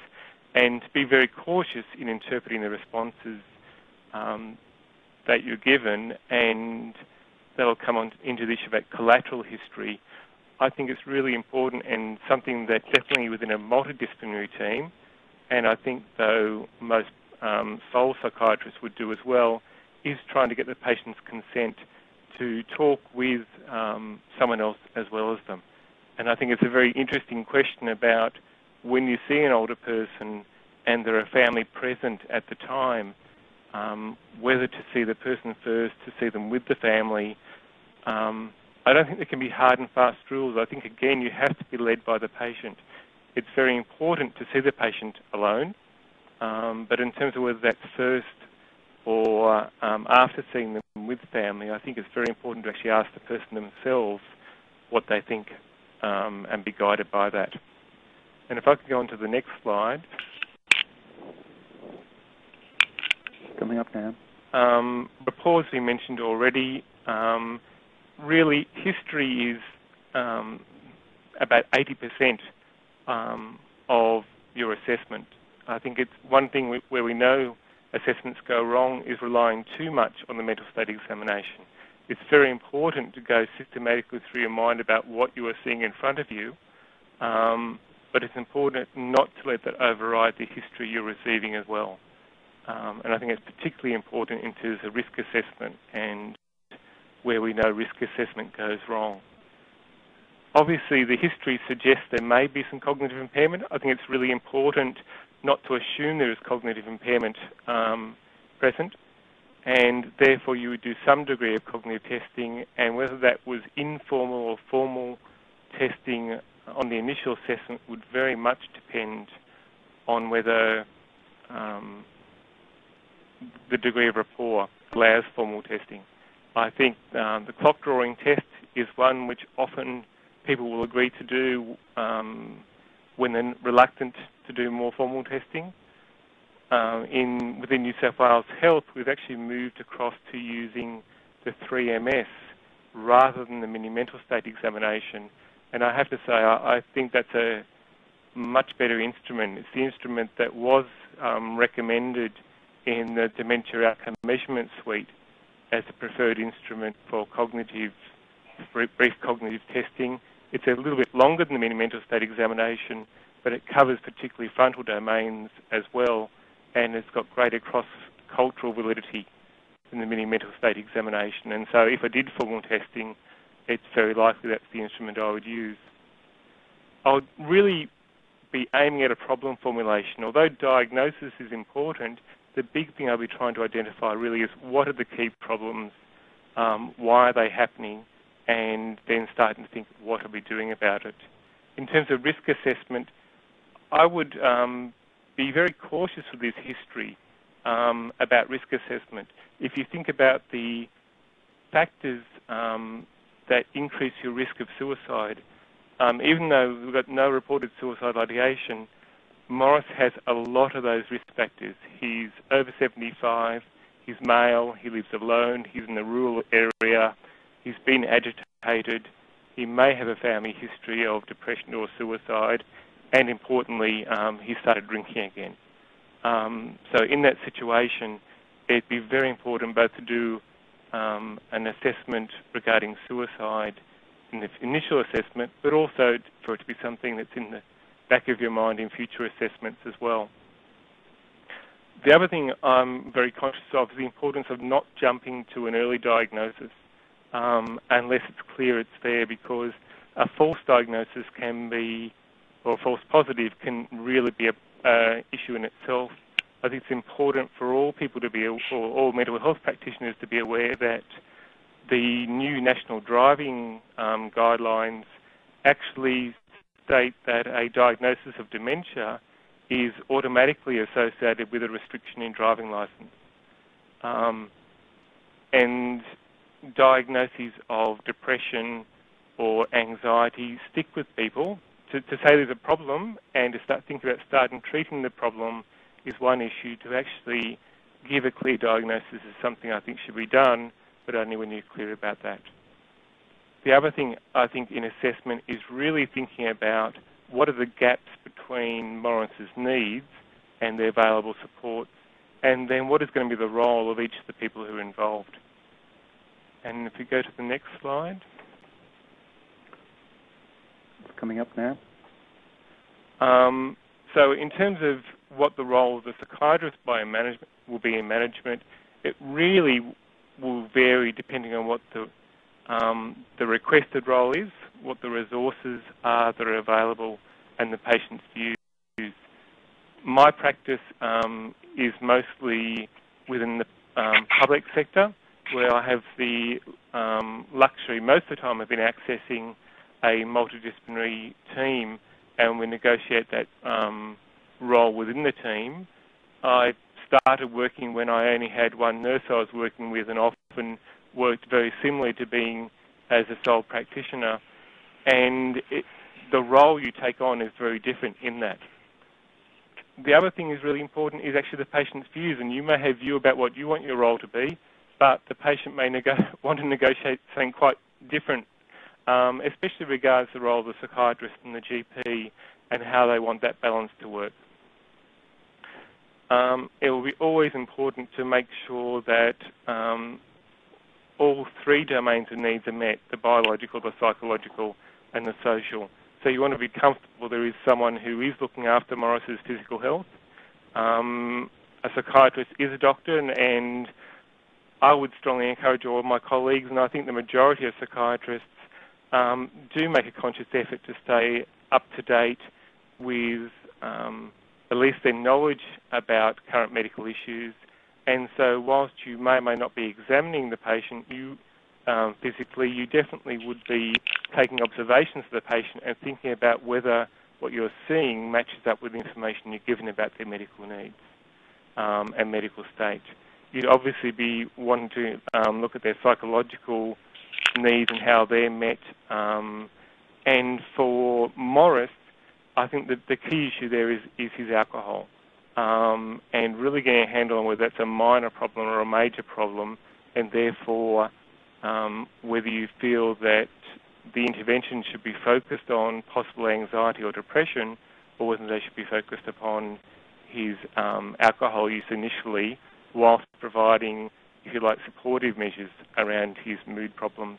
and to be very cautious in interpreting the responses um, that you're given, and that'll come on into the issue about collateral history. I think it's really important and something that definitely within a multidisciplinary team, and I think though most um, sole psychiatrists would do as well, is trying to get the patient's consent to talk with um, someone else as well as them. And I think it's a very interesting question about when you see an older person and there are family present at the time, um, whether to see the person first, to see them with the family. Um, I don't think there can be hard and fast rules. I think, again, you have to be led by the patient. It's very important to see the patient alone, um, but in terms of whether that's first or um, after seeing them with family, I think it's very important to actually ask the person themselves what they think um, and be guided by that. And if I could go on to the next slide. Coming up now. Um, rapport, as we mentioned already, um, really history is um, about 80% um, of your assessment. I think it's one thing we, where we know assessments go wrong is relying too much on the mental state examination. It's very important to go systematically through your mind about what you are seeing in front of you, um, but it's important not to let that override the history you're receiving as well. Um, and I think it's particularly important in terms of risk assessment and where we know risk assessment goes wrong. Obviously, the history suggests there may be some cognitive impairment. I think it's really important not to assume there is cognitive impairment um, present, and therefore you would do some degree of cognitive testing, and whether that was informal or formal testing on the initial assessment would very much depend on whether um, the degree of rapport allows formal testing. I think um, the clock drawing test is one which often people will agree to do um, when they're reluctant to do more formal testing. Uh, in within New South Wales Health, we've actually moved across to using the 3MS rather than the mini mental state examination. And I have to say, I, I think that's a much better instrument. It's the instrument that was um, recommended in the Dementia Outcome Measurement Suite as a preferred instrument for cognitive, brief cognitive testing. It's a little bit longer than the mini mental state examination, but it covers particularly frontal domains as well, and it's got greater cross-cultural validity than the mini mental state examination. And so if I did formal testing, it's very likely that's the instrument I would use. I would really be aiming at a problem formulation. Although diagnosis is important, the big thing I'll be trying to identify really is what are the key problems, um, why are they happening, and then starting to think what are we doing about it. In terms of risk assessment, I would um, be very cautious with this history um, about risk assessment. If you think about the factors um, that increase your risk of suicide, um, even though we've got no reported suicide ideation, Morris has a lot of those risk factors. He's over 75, he's male, he lives alone, he's in a rural area, he's been agitated, he may have a family history of depression or suicide, and importantly, um, he started drinking again. Um, so in that situation, it'd be very important both to do um, an assessment regarding suicide in the initial assessment, but also for it to be something that's in the back of your mind in future assessments as well. The other thing I'm very conscious of is the importance of not jumping to an early diagnosis um, unless it's clear it's there because a false diagnosis can be, or false positive can really be an issue in itself. I think it's important for all people to be, or all mental health practitioners to be aware that the new national driving um, guidelines actually state that a diagnosis of dementia is automatically associated with a restriction in driving license. Um, and diagnoses of depression or anxiety stick with people. To, to say there's a problem and to start thinking about starting treating the problem is one issue. To actually give a clear diagnosis is something I think should be done, but only when you're clear about that. The other thing I think in assessment is really thinking about what are the gaps between Morris's needs and the available supports, and then what is going to be the role of each of the people who are involved. And if we go to the next slide. It's coming up now. Um, so in terms of what the role of the psychiatrist by management will be in management, it really will vary depending on what the um, the requested role is, what the resources are that are available, and the patient's views. My practice um, is mostly within the um, public sector, where I have the um, luxury, most of the time I've been accessing a multidisciplinary team, and we negotiate that um, role within the team. I started working when I only had one nurse I was working with, and often worked very similarly to being as a sole practitioner. And it, the role you take on is very different in that. The other thing is really important is actually the patient's views, and you may have view about what you want your role to be, but the patient may <laughs> want to negotiate something quite different, um, especially regards the role of the psychiatrist and the GP and how they want that balance to work. Um, it will be always important to make sure that um, all three domains of needs are met, the biological, the psychological and the social. So you want to be comfortable there is someone who is looking after Morris's physical health, um, a psychiatrist is a doctor, and, and I would strongly encourage all of my colleagues, and I think the majority of psychiatrists um, do make a conscious effort to stay up to date with um, at least their knowledge about current medical issues. And so, whilst you may or may not be examining the patient, you um, physically, you definitely would be taking observations of the patient and thinking about whether what you're seeing matches up with the information you're given about their medical needs um, and medical state. You'd obviously be wanting to um, look at their psychological needs and how they're met. Um, and for Morris, I think that the key issue there is, is his alcohol. Um, and really getting a handle on whether that's a minor problem or a major problem, and therefore um, whether you feel that the intervention should be focused on possible anxiety or depression, or whether they should be focused upon his um, alcohol use initially, whilst providing, if you like, supportive measures around his mood problems.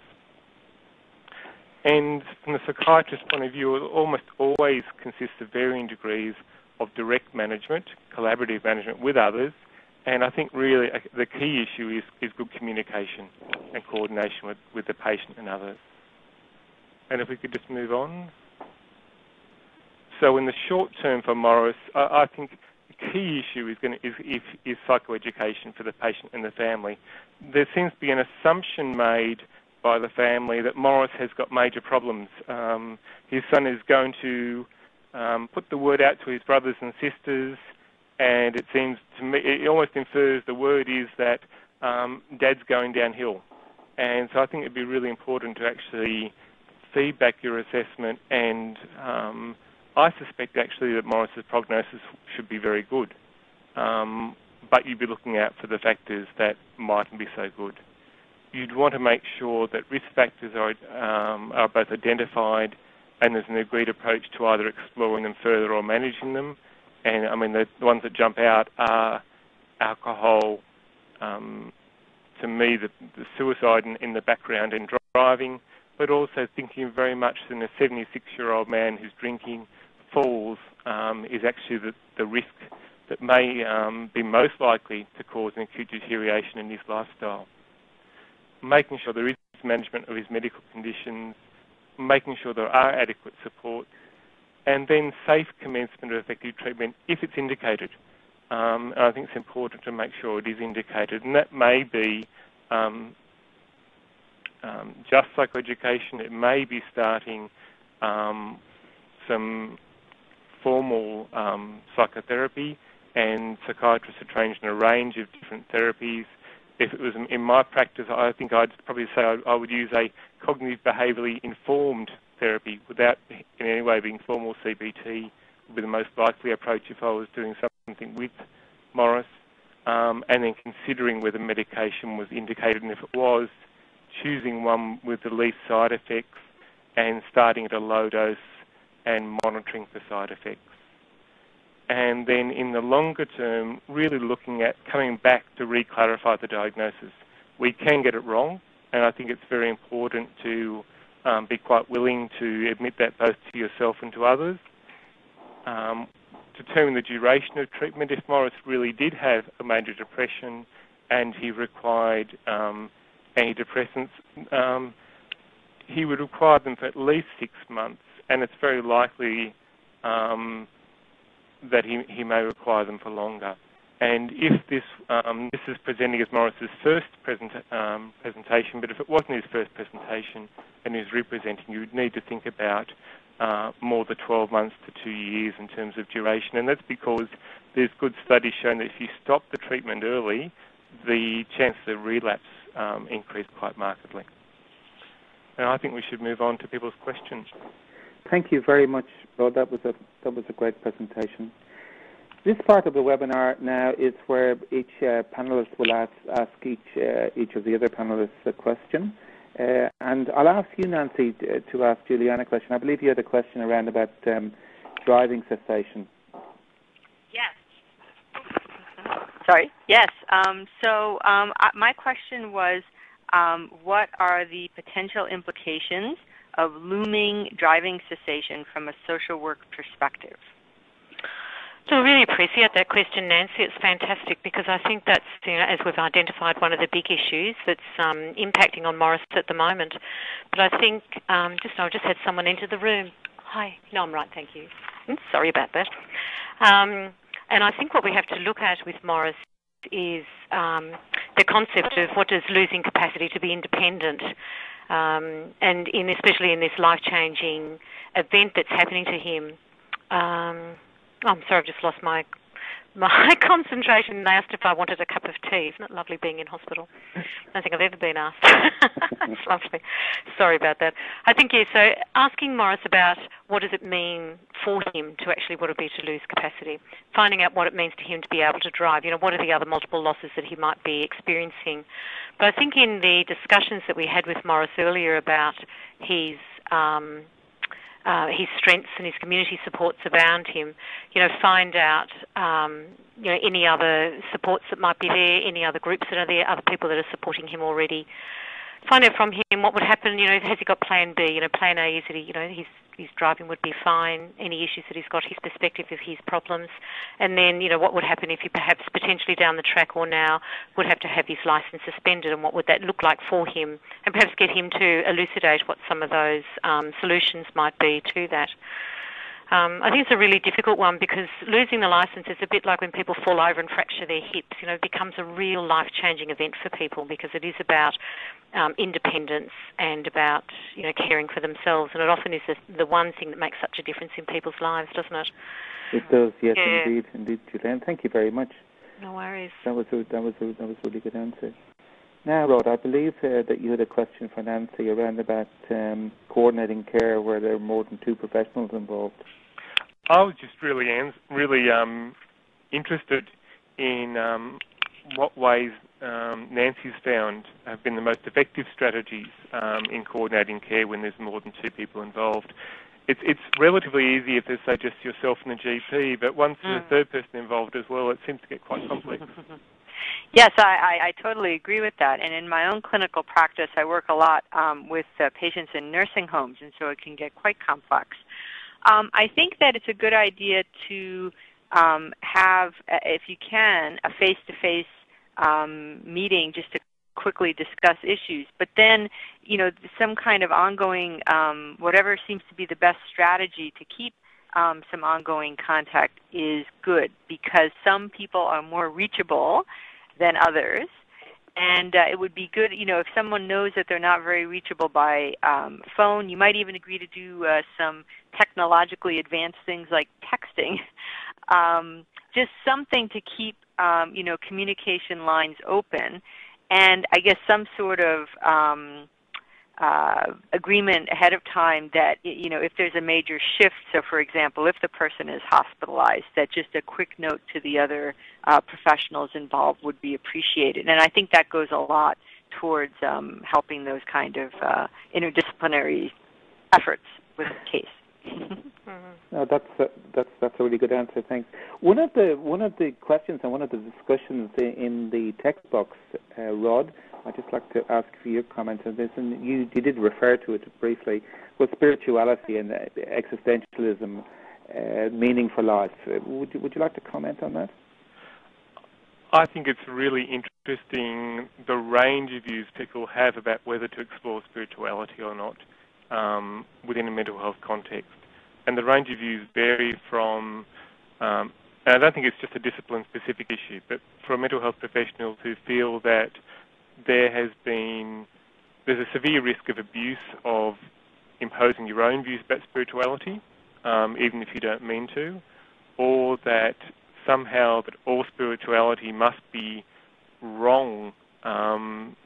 And from the psychiatrist's point of view, it almost always consists of varying degrees of direct management, collaborative management with others, and I think really uh, the key issue is, is good communication and coordination with, with the patient and others. And if we could just move on. So in the short term for Morris, I, I think the key issue is, going to, is, is, is psychoeducation for the patient and the family. There seems to be an assumption made by the family that Morris has got major problems. Um, his son is going to um, put the word out to his brothers and sisters and it seems to me it almost infers the word is that um, dad's going downhill. And so I think it'd be really important to actually feedback your assessment and um, I suspect actually that Morris's prognosis should be very good. Um, but you'd be looking out for the factors that mightn't be so good. You'd want to make sure that risk factors are, um, are both identified and there's an agreed approach to either exploring them further or managing them. And I mean, the, the ones that jump out are alcohol, um, to me, the, the suicide in, in, the background and driving, but also thinking very much in a 76-year-old man who's drinking falls um, is actually the, the, risk that may um, be most likely to cause an acute deterioration in his lifestyle. Making sure there is management of his medical conditions, making sure there are adequate supports, and then safe commencement of effective treatment if it's indicated. Um, I think it's important to make sure it is indicated, and that may be um, um, just psychoeducation. It may be starting um, some formal um, psychotherapy, and psychiatrists are trained in a range of different therapies. If it was in my practice, I think I'd probably say I, would use a cognitive behaviourally informed therapy without in any way being formal CBT would be the most likely approach if I was doing something with Morris. Um, and then considering whether medication was indicated, and if it was, choosing one with the least side effects and starting at a low dose and monitoring for side effects. And then in the longer term, really looking at coming back to re-clarify the diagnosis. We can get it wrong, and I think it's very important to um, be quite willing to admit that both to yourself and to others. Um, determine the duration of treatment. If Morris really did have a major depression and he required um, antidepressants, um, he would require them for at least six months, and it's very likely um, that he, he may require them for longer. And if this um, this is presenting as Morris's first present, um, presentation, but if it wasn't his first presentation and he's representing, you would need to think about uh, more than 12 months to two years in terms of duration. And that's because there's good studies showing that if you stop the treatment early, the chance of relapse um, increase quite markedly. And I think we should move on to people's questions. Thank you very much, Rod. That was a that was a great presentation. This part of the webinar now is where each uh, panelist will ask, ask each, uh, each of the other panelists a question. Uh, and I'll ask you, Nancy, to, to ask Juliana a question. I believe you had a question around about um, driving cessation. Yes. Sorry. Yes. Um, so um, my question was, um, what are the potential implications of looming driving cessation from a social work perspective? So I really appreciate that question, Nancy. It's fantastic because I think that's, you know, as we've identified, one of the big issues that's um, impacting on Morris at the moment. But I think, um, just I just had someone enter the room. Hi. No, I'm right, thank you. Sorry about that. Um, and I think what we have to look at with Morris is um, the concept of what does losing capacity to be independent, um, and in especially in this life-changing event that's happening to him. Um, I'm sorry, I've just lost my my <laughs> concentration. They asked if I wanted a cup of tea. Isn't it lovely being in hospital? I don't think I've ever been asked. <laughs> it's lovely. Sorry about that. I think, yeah, so asking Morris about what does it mean for him to actually what it be to lose capacity, finding out what it means to him to be able to drive, you know, what are the other multiple losses that he might be experiencing. But I think in the discussions that we had with Morris earlier about his um, uh, his strengths and his community supports around him, you know, find out, um, you know, any other supports that might be there, any other groups that are there, other people that are supporting him already. Find out from him what would happen, you know, has he got plan B? You know, plan A is that he, you know, he's his driving would be fine, any issues that he's got, his perspective of his problems, and then, you know, what would happen if he perhaps potentially down the track or now would have to have his license suspended and what would that look like for him, and perhaps get him to elucidate what some of those um, solutions might be to that. Um, I think it's a really difficult one because losing the license is a bit like when people fall over and fracture their hips. You know, it becomes a real life-changing event for people because it is about um, independence and about you know caring for themselves, and it often is the, the one thing that makes such a difference in people's lives, doesn't it? It does, yes, Yeah. indeed, indeed, Julianne. Thank you very much. No worries. That was a, that was a, that was a really good answer. Now, Rod, I believe uh, that you had a question for Nancy around about um, coordinating care where there are more than two professionals involved. I was just really really um, interested in um, what ways um, Nancy's found have been the most effective strategies um, in coordinating care when there's more than two people involved. It's, it's relatively easy if there's, say, just yourself and the GP, but once there's Mm. a third person involved as well, it seems to get quite complex. <laughs> Yes, I, I, I totally agree with that. And in my own clinical practice, I work a lot um, with uh, patients in nursing homes, and so it can get quite complex. Um, I think that it's a good idea to um, have, uh, if you can, a face-to-face um, meeting just to quickly discuss issues. But then, you know, some kind of ongoing, um, whatever seems to be the best strategy to keep um, some ongoing contact is good because some people are more reachable than others. And uh, it would be good, you know, if someone knows that they're not very reachable by um, phone, you might even agree to do uh, some technologically advanced things like texting. <laughs> um, just something to keep, um, you know, communication lines open. And I guess some sort of um, uh, agreement ahead of time that you know if there's a major shift. So, for example, if the person is hospitalized, that just a quick note to the other uh, professionals involved would be appreciated. And I think that goes a lot towards um, helping those kind of uh, interdisciplinary efforts with the case. Mhm. No, that's a, that's that's a really good answer. Thanks. One of the one of the questions and one of the discussions in the text box, uh, Rod, I'd just like to ask for your comment on this, and you you did refer to it briefly, was spirituality and uh, existentialism, uh, meaning for life. Uh, would you would you like to comment on that? I think it's really interesting the range of views people have about whether to explore spirituality or not um, within a mental health context. And the range of views vary from, um, and I don't think it's just a discipline-specific issue, but for mental health professionals who feel that there has been, there's a severe risk of abuse of imposing your own views about spirituality, um, even if you don't mean to, or that somehow that all spirituality must be wrong um,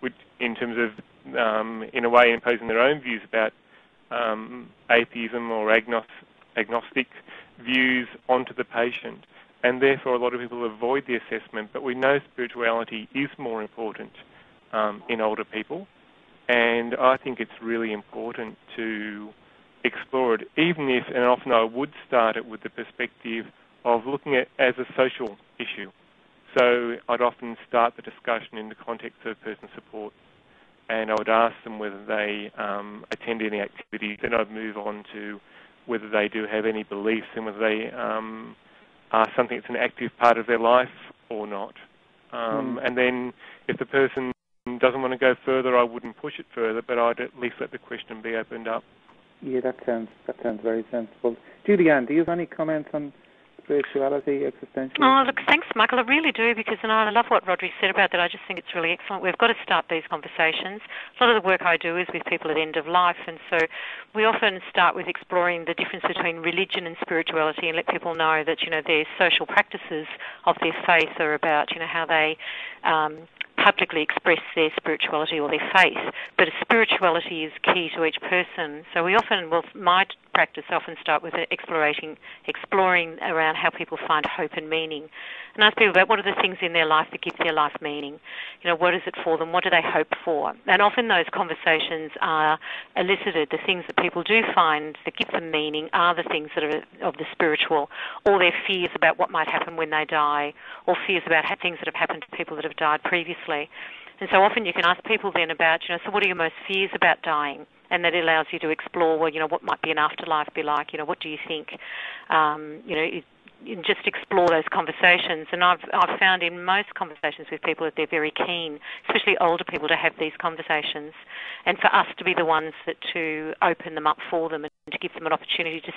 which, in terms of, um, in a way, imposing their own views about um, atheism or agnos- agnostic views onto the patient. And therefore, a lot of people avoid the assessment. But we know spirituality is more important um, in older people. And I think it's really important to explore it, even if, and often I would start it with the perspective of looking at as a social issue. So I'd often start the discussion in the context of person support, and I would ask them whether they um, attend any activities. Then I'd move on to whether they do have any beliefs and whether they um, are something that's an active part of their life or not. Um, Mm. And then if the person doesn't want to go further, I wouldn't push it further, but I'd at least let the question be opened up. Yeah, that sounds that sounds very sensible. Julianne, do you have any comments on spirituality, existentialism? Oh, look, thanks, Michael. I really do because, and I love what Rodri said about that. I just think it's really excellent. We've got to start these conversations. A lot of the work I do is with people at end of life, and so we often start with exploring the difference between religion and spirituality, and let people know that you know their social practices of their faith are about you know how they um, publicly express their spirituality or their faith. But spirituality is key to each person. So we often, well, my practice often start with explorating, exploring around how people find hope and meaning, and ask people about what are the things in their life that give their life meaning. You know, what is it for them? What do they hope for? And often those conversations are elicited. The things that people do find that give them meaning are the things that are of the spiritual, or their fears about what might happen when they die, or fears about things that have happened to people that have died previously. And so often you can ask people then about, you know, so what are your most fears about dying? And that allows you to explore, well, you know, what might be an afterlife be like? You know, what do you think? Um, you know, it, just explore those conversations. And I've I've found in most conversations with people that they're very keen, especially older people, to have these conversations, and for us to be the ones that to open them up for them and to give them an opportunity to,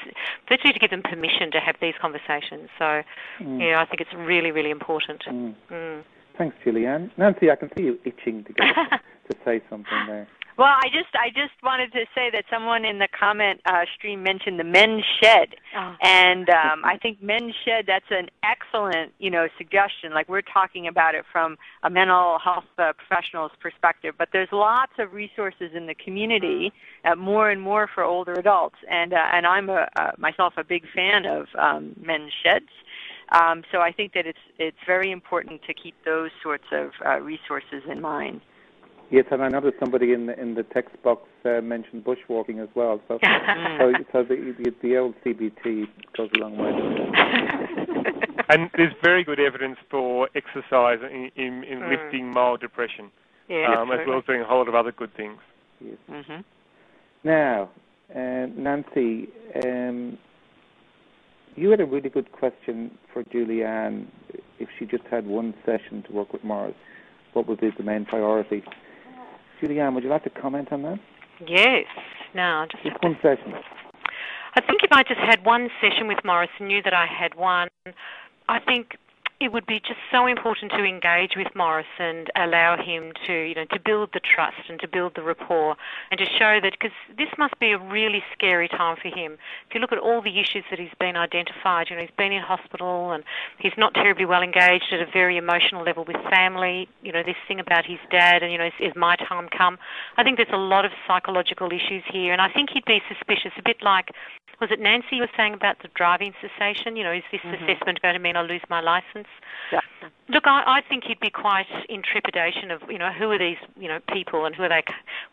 virtually to give them permission to have these conversations. So, Mm. yeah, I think it's really really important. Mm. Mm. Thanks, Julianne. Nancy, I can see you itching to <laughs> to say something there. Well, I just I just wanted to say that someone in the comment uh, stream mentioned the men's shed, Oh. and um, I think men's shed that's an excellent you know suggestion. Like we're talking about it from a mental health uh, professional's perspective, but there's lots of resources in the community, uh, more and more for older adults, and uh, and I'm a, uh, myself a big fan of um, men's sheds. Um, so I think that it's it's very important to keep those sorts of uh, resources in mind. Yes, and I noticed somebody in the in the text box uh, mentioned bushwalking as well. So, <laughs> so, so the, the the old CBT goes a long way. <laughs> And there's very good evidence for exercise in, in, in Mm. lifting mild depression, yeah, um, as well as doing a whole lot of other good things. Yes. hmm Now, uh, Nancy, um, you had a really good question for Julianne. If she just had one session to work with Morris, what would be the main priority? Julianne, would you like to comment on that? Yes. Now, just Just one session. I think if I just had one session with Morris and knew that I had one, I think it would be just so important to engage with Morris and allow him to, you know, to build the trust and to build the rapport and to show that, because this must be a really scary time for him. If you look at all the issues that he's been identified, you know, he's been in hospital and he's not terribly well engaged at a very emotional level with family. You know, this thing about his dad and, you know, is, is my time come? I think there's a lot of psychological issues here, and I think he'd be suspicious, a bit like was it Nancy you were saying about the driving cessation? You know, is this Mhm. assessment going to mean I lose my license? Yeah. Look, I, I think he'd be quite in trepidation of, you know, who are these, you know, people and who are they,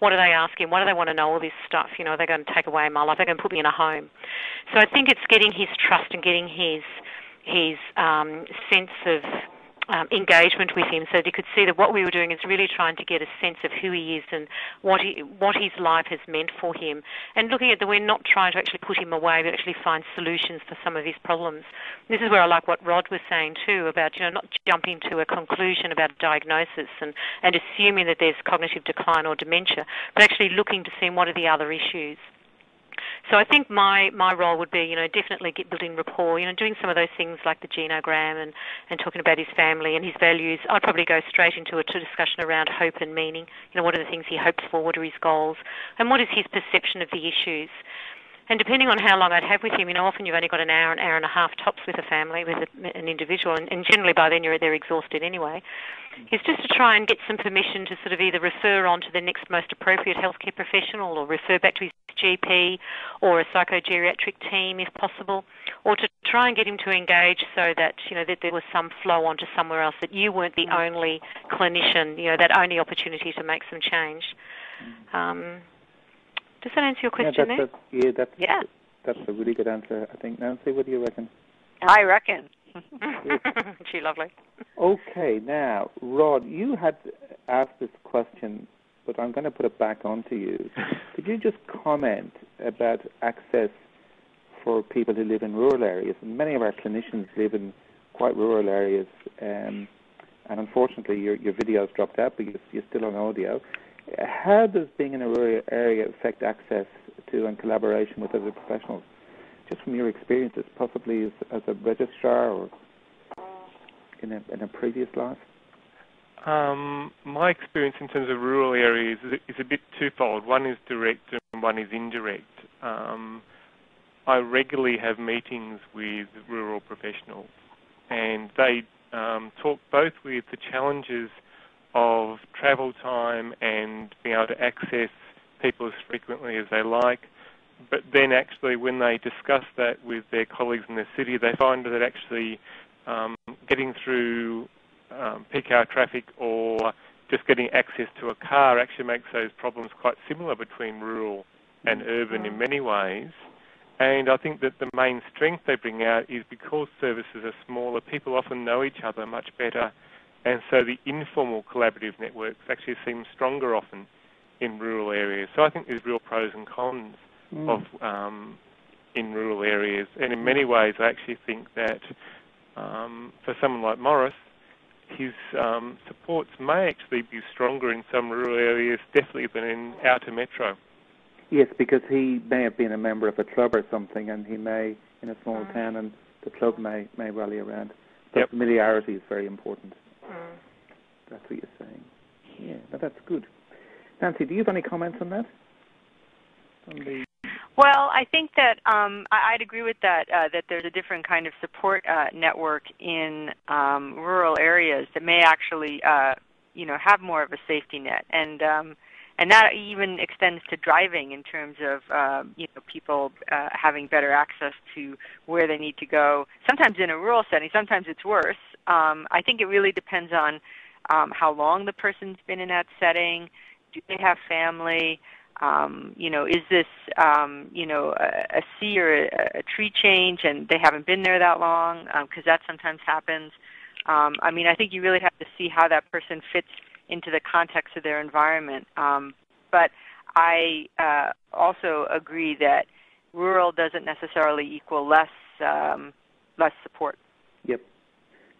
what are they asking? Why do they want to know all this stuff? You know, are they going to take away my life? are They're going to put me in a home. So I think it's getting his trust and getting his, his um, sense of um, engagement with him so that he could see that what we were doing is really trying to get a sense of who he is and what he, what his life has meant for him. And looking at that, we're not trying to actually put him away, but actually find solutions for some of his problems. This is where I like what Rod was saying too about, you know, not jumping to a conclusion about a diagnosis and, and assuming that there's cognitive decline or dementia, but actually looking to see what are the other issues. So I think my, my role would be, you know, definitely get building rapport, you know, doing some of those things like the genogram and, and talking about his family and his values. I'd probably go straight into a discussion around hope and meaning. You know, what are the things he hopes for? What are his goals? And what is his perception of the issues? And depending on how long I'd have with him, you know, often you've only got an hour, an hour and a half tops with a family, with a, an individual, and, and generally by then you're they're exhausted anyway. Is just to try and get some permission to sort of either refer on to the next most appropriate healthcare professional, or refer back to his GP, or a psychogeriatric team if possible, or to try and get him to engage so that you know that there was some flow onto somewhere else, that you weren't the only clinician, you know, that only opportunity to make some change. Um, does that answer your question yeah, that's a, yeah, that's, Yeah. that's a really good answer, I think. Nancy, what do you reckon? I reckon. Gee, <laughs> lovely. Okay, now, Rod, you had asked this question, but I'm going to put it back onto you. <laughs> Could you just comment about access for people who live in rural areas. And many of our clinicians live in quite rural areas. Um, and unfortunately, your, your video's dropped out, but you're, you're still on audio. How does being in a rural area affect access to and collaboration with other professionals? Just from your experiences, possibly as, as a registrar or in a, in a previous life? Um, my experience in terms of rural areas is, a bit twofold. One is direct and one is indirect. Um, I regularly have meetings with rural professionals, and they um, talk both with the challenges of travel time and being able to access people as frequently as they like. But then, actually, when they discuss that with their colleagues in the city, they find that actually um, getting through um, peak hour traffic or just getting access to a car actually makes those problems quite similar between rural and urban in many ways. And I think that the main strength they bring out is because services are smaller, people often know each other much better, and so the informal collaborative networks actually seem stronger often in rural areas. So I think there's real pros and cons mm. of um, in rural areas, and in many ways, I actually think that um, for someone like Morris, his um, supports may actually be stronger in some rural areas, definitely than in outer metro. Yes, because he may have been a member of a club or something, and he may in a small mm. town, and the club may may rally around. So yep. familiarity is very important. That's what you're saying. Yeah, that's good. Nancy, do you have any comments on that? On the well, I think that um, I, would agree with that. Uh, that there's a different kind of support uh, network in um, rural areas that may actually, uh, you know, have more of a safety net, and um, and that even extends to driving in terms of uh, you know people uh, having better access to where they need to go. Sometimes in a rural setting, sometimes it's worse. Um, I think it really depends on um, how long the person's been in that setting. Do they have family? Um, you know, is this um, you know a, a sea or a, a, tree change, and they haven't been there that long? Because um, that sometimes happens. Um, I mean, I think you really have to see how that person fits into the context of their environment. Um, but I uh, also agree that rural doesn't necessarily equal less um, less support.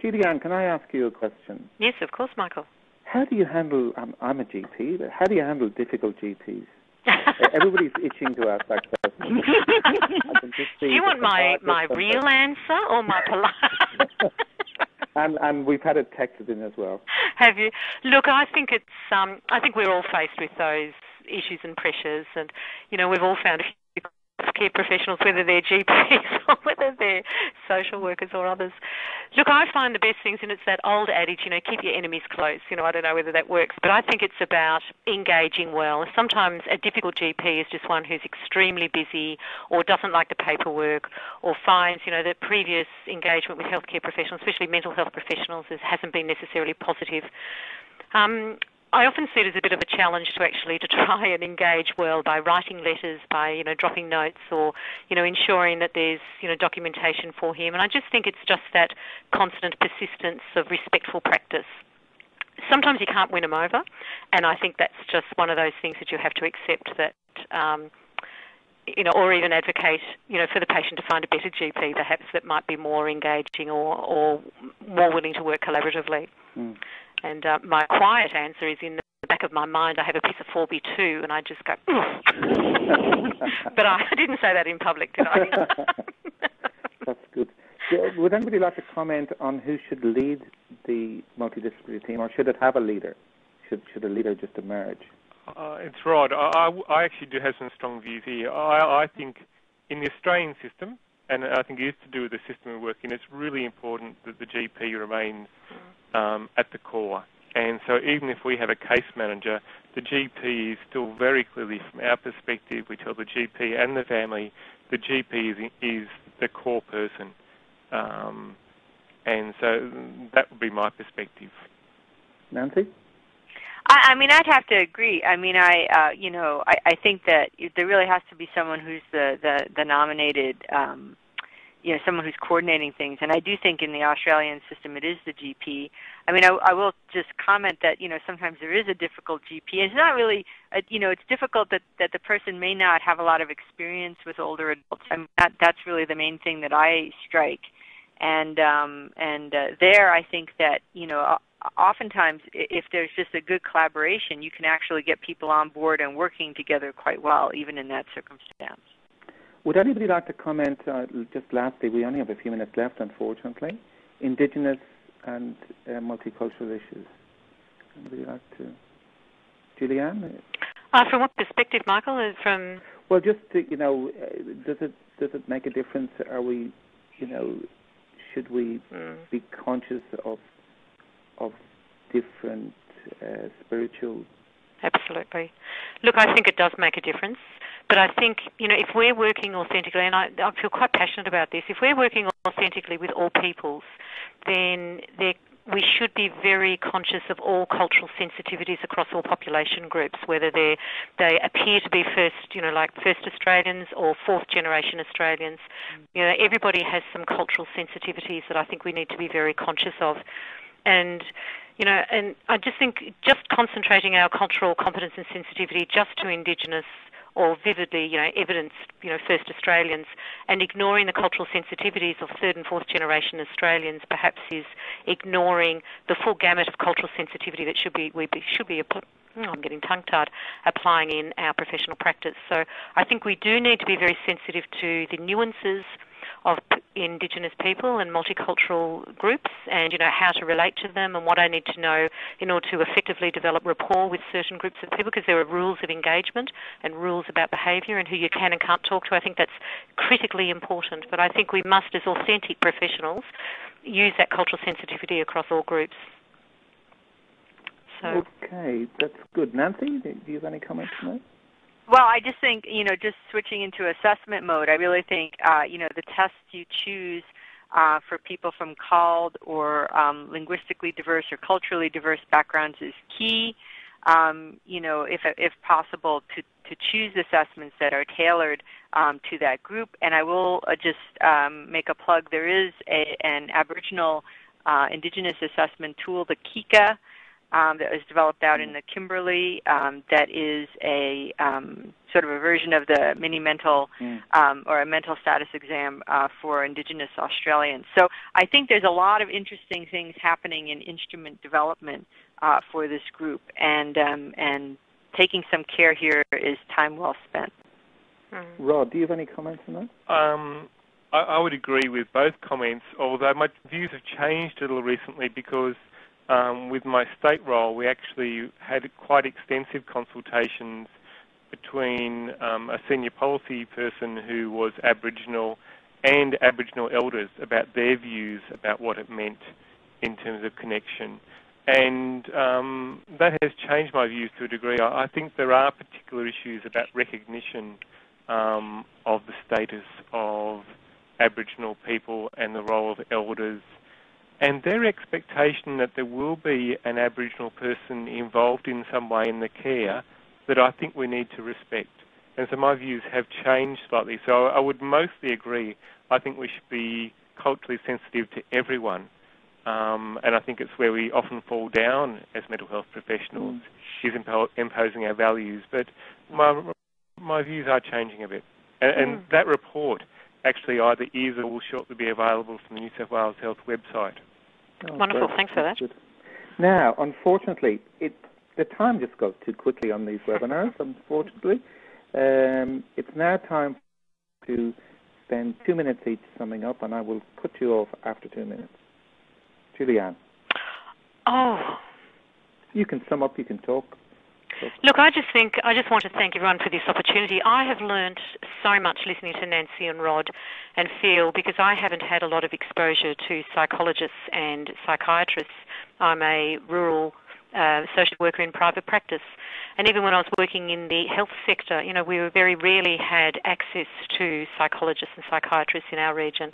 Julianne, can I ask you a question? Yes, of course, Michael. How do you handle? I'm, I'm a GP. But how do you handle difficult GPs? <laughs> Everybody's itching to ask that question. do you want my my real answer or my <laughs> polite? and and we've had it texted in as well. Have you? Look, I think it's um, I think we're all faced with those issues and pressures, and you know we've all found a few care professionals, whether they're GPs <laughs> or whether they're social workers or others. Look, I find the best things, and it's that old adage, you know, keep your enemies close. You know, I don't know whether that works, but I think it's about engaging well. Sometimes a difficult GP is just one who's extremely busy or doesn't like the paperwork or finds, you know, that previous engagement with healthcare professionals, especially mental health professionals, hasn't been necessarily positive. Um, I often see it as a bit of a challenge to actually to <laughs> try and engage well by writing letters, by you know dropping notes, or you know ensuring that there's you know documentation for him. And I just think it's just that constant persistence of respectful practice. Sometimes you can't win them over, and I think that's just one of those things that you have to accept that. Um, you know, or even advocate, you know, for the patient to find a better GP, perhaps that might be more engaging or, or more willing to work collaboratively. Mm. And uh, my quiet answer is in the back of my mind, I have a piece of 4x2, and I just go, <laughs> but I didn't say that in public, did I? <laughs> That's good. Would anybody like to comment on who should lead the multidisciplinary team, or should it have a leader? Should should a leader just emerge? Uh, it's Rod. I, I, actually do have some strong views here. I, I think in the Australian system, and I think it is to do with the system we work in, it's really important that the GP remains um, at the core. And so even if we have a case manager, the GP is still very clearly, from our perspective, we tell the GP and the family, the GP is, is the core person. Um, and so that would be my perspective. Nancy? I, I mean, I'd have to agree. I mean, I, uh, you know, I, I think that there really has to be someone who's the, the, the nominated um, you know someone who's coordinating things. And I do think in the Australian system it is the GP. I mean, I, I will just comment that you know sometimes there is a difficult GP. It's not really a, you know it's difficult that that the person may not have a lot of experience with older adults. I mean, that that's really the main thing that I strike. And um, and uh, there, I think that you know oftentimes if there's just a good collaboration, you can actually get people on board and working together quite well, even in that circumstance. Would anybody like to comment? Uh, just lastly, we only have a few minutes left, unfortunately. Indigenous and uh, multicultural issues. Anybody like to? Julianne? Uh, from what perspective, Michael? Uh, from well, just to, you know, uh, does it does it make a difference? Are we, you know, should we mm. be conscious of of different uh, spiritual? Absolutely. Look, I think it does make a difference. But I think, you know, if we're working authentically, and I, I feel quite passionate about this, if we're working authentically with all peoples, then we should be very conscious of all cultural sensitivities across all population groups, whether they they appear to be first, you know, like first Australians or fourth generation Australians. Mm. You know, everybody has some cultural sensitivities that I think we need to be very conscious of, and you know, and I just think just concentrating our cultural competence and sensitivity just to Indigenous or vividly, you know, evidence, you know, first Australians, and ignoring the cultural sensitivities of third and fourth generation Australians perhaps is ignoring the full gamut of cultural sensitivity that should be we should be oh, I'm getting tongue-tied, applying in our professional practice. So I think we do need to be very sensitive to the nuances of Indigenous people and multicultural groups and, you know, how to relate to them and what I need to know in order to effectively develop rapport with certain groups of people because there are rules of engagement and rules about behaviour and who you can and can't talk to. I think that's critically important. But I think we must, as authentic professionals, use that cultural sensitivity across all groups. So. Okay, that's good. Nancy, do you have any comments on that? Well, I just think, you know, just switching into assessment mode, I really think, uh, you know, the tests you choose uh, for people from CALD or um, linguistically diverse or culturally diverse backgrounds is key. Um, you know, if, if possible, to, to choose assessments that are tailored um, to that group. And I will uh, just um, make a plug. There is a, an Aboriginal uh, Indigenous assessment tool, the KICA, um, that was developed out in the Kimberley um, that is a um, sort of a version of the mini mental mm. um, or a mental status exam uh, for Indigenous Australians. So I think there's a lot of interesting things happening in instrument development uh, for this group, and um, and taking some care here is time well spent. Mm. Rod, do you have any comments on that? Um, I, I would agree with both comments, although my views have changed a little recently because um, with my state role, we actually had quite extensive consultations between um, a senior policy person who was Aboriginal and Aboriginal elders about their views about what it meant in terms of connection. And um, that has changed my views to a degree. I, think there are particular issues about recognition um, of the status of Aboriginal people and the role of elders and their expectation that there will be an Aboriginal person involved in some way in the care that I think we need to respect. And so my views have changed slightly. So I would mostly agree. I think we should be culturally sensitive to everyone. Um, and I think it's where we often fall down as mental health professionals, mm. is impo- imposing our values. But my, my views are changing a bit. And, mm. and that report actually either is or will shortly be available from the New South Wales Health website. Oh, Wonderful. Thanks for that. Now, unfortunately, it, the time just goes too quickly on these webinars, unfortunately. Um, it's now time to spend two minutes each summing up, and I will cut you off after two minutes. Julianne. Oh. You can sum up, you can talk. Look, I just think I just want to thank everyone for this opportunity. I have learned so much listening to Nancy and Rod and Phil because I haven't had a lot of exposure to psychologists and psychiatrists. I'm a rural uh, social worker in private practice. And even when I was working in the health sector, you know, we very rarely had access to psychologists and psychiatrists in our region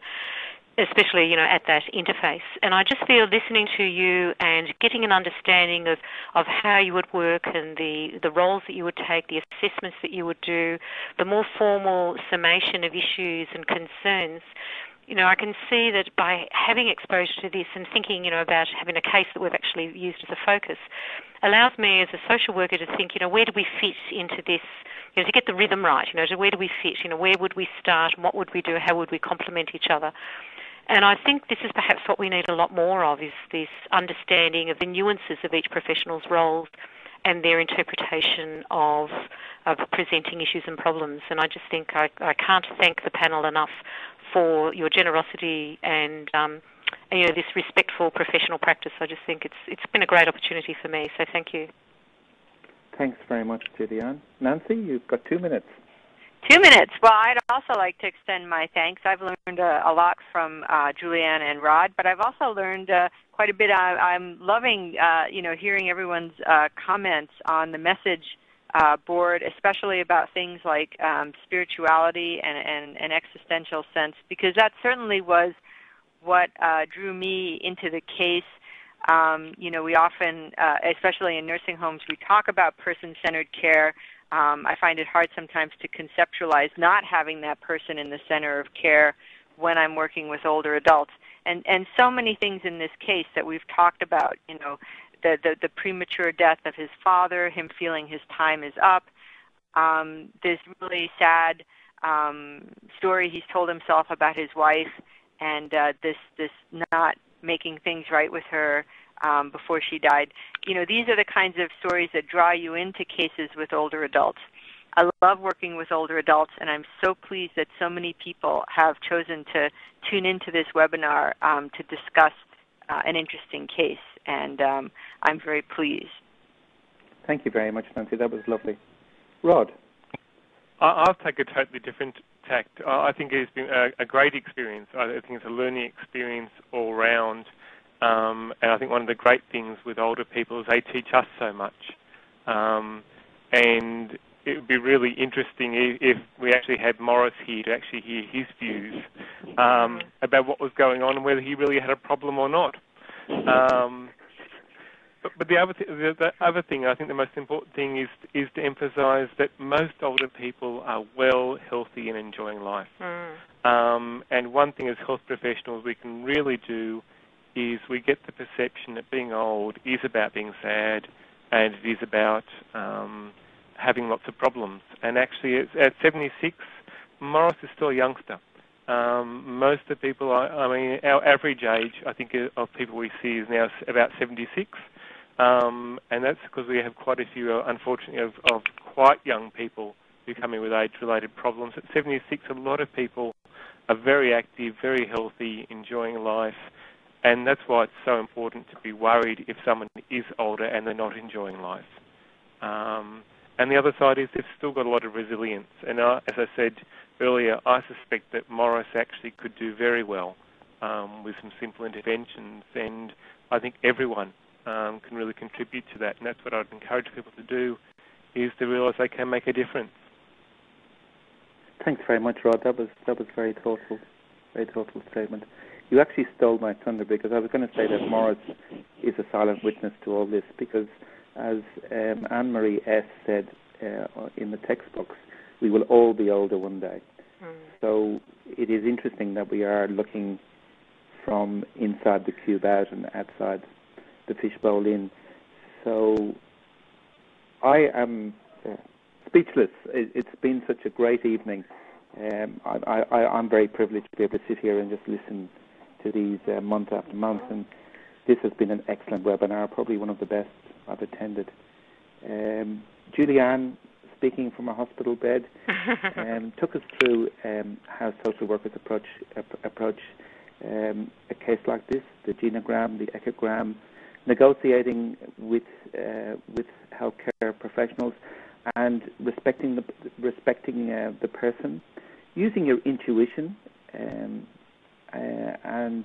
especially you know at that interface. And I just feel listening to you and getting an understanding of, of how you would work and the, the roles that you would take, the assessments that you would do, the more formal summation of issues and concerns you know, I can see that by having exposure to this and thinking, you know, about having a case that we've actually used as a focus, allows me as a social worker to think, you know, where do we fit into this, you know, to get the rhythm right, you know, to where do we fit, you know, where would we start, and what would we do, how would we complement each other. And I think this is perhaps what we need a lot more of, is this understanding of the nuances of each professional's roles and their interpretation of, of presenting issues and problems. And I just think I, I can't thank the panel enough for your generosity and, um, and, you know this respectful professional practice. I just think it's it's been a great opportunity for me. So thank you. Thanks very much, Julianne. Nancy, you've got two minutes. Two minutes. Well, I'd also like to extend my thanks. I've learned a, a lot from uh, Julianne and Rod, but I've also learned uh, quite a bit. I, am loving, uh, you know, hearing everyone's uh, comments on the message uh, board, especially about things like um, spirituality and, and, and, existential sense, because that certainly was what uh, drew me into the case. Um, you know, we often, uh, especially in nursing homes, we talk about person-centered care. Um, I find it hard sometimes to conceptualize not having that person in the center of care when I'm working with older adults. And, and so many things in this case that we've talked about, you know, the, the, the premature death of his father, him feeling his time is up. Um, this really sad um, story he's told himself about his wife, and uh, this this not making things right with her um, before she died. You know, these are the kinds of stories that draw you into cases with older adults. I love working with older adults, and I'm so pleased that so many people have chosen to tune into this webinar um, to discuss uh, an interesting case and um, I'm very pleased. Thank you very much, Nancy. That was lovely. Rod? I'll take a totally different tact. I think it's been a, a great experience. I think it's a learning experience all round. Um, and I think one of the great things with older people is they teach us so much. Um, and it would be really interesting if, if, we actually had Morris here to actually hear his views um, about what was going on and whether he really had a problem or not. Um, but, but the other th- the, the, other thing, I think the most important thing is is to emphasise that most older people are well, healthy, and enjoying life. Mm. Um, and one thing as health professionals we can really do is we get the perception that being old is about being sad, and it is about um, having lots of problems. And actually, at 76, Morris is still a youngster. Um, most of the people, I, I, mean, our average age, I think, of people we see is now about 76. Um, and that's because we have quite a few, uh, unfortunately, of, of, quite young people who come in with age-related problems. At 76, a lot of people are very active, very healthy, enjoying life, and that's why it's so important to be worried if someone is older and they're not enjoying life. Um, and the other side is they've still got a lot of resilience. And uh, as I said earlier, I suspect that Morris actually could do very well um, with some simple interventions, and I think everyone um, can really contribute to that. And that's what I'd encourage people to do, is to realise they can make a difference. Thanks very much, Rod. That was that was very thoughtful, very thoughtful statement. You actually stole my thunder because I was going to say that Morris is a silent witness to all this because, as um, Anne Marie S said uh, in the textbooks, we will all be older one day. Mm. So it is interesting that we are looking from inside the cube out and outside the fishbowl in. So I am uh, speechless. It, has been such a great evening. Um, I, am very privileged to be able to sit here and just listen to these uh, month after month, and this has been an excellent webinar, probably one of the best I've attended. Um, Julianne, speaking from a hospital bed, <laughs> um, took us through um, how social workers approach approach um, a case like this, the genogram, the ecogram, negotiating with uh, with healthcare professionals, and respecting the respecting uh, the person, using your intuition, um, and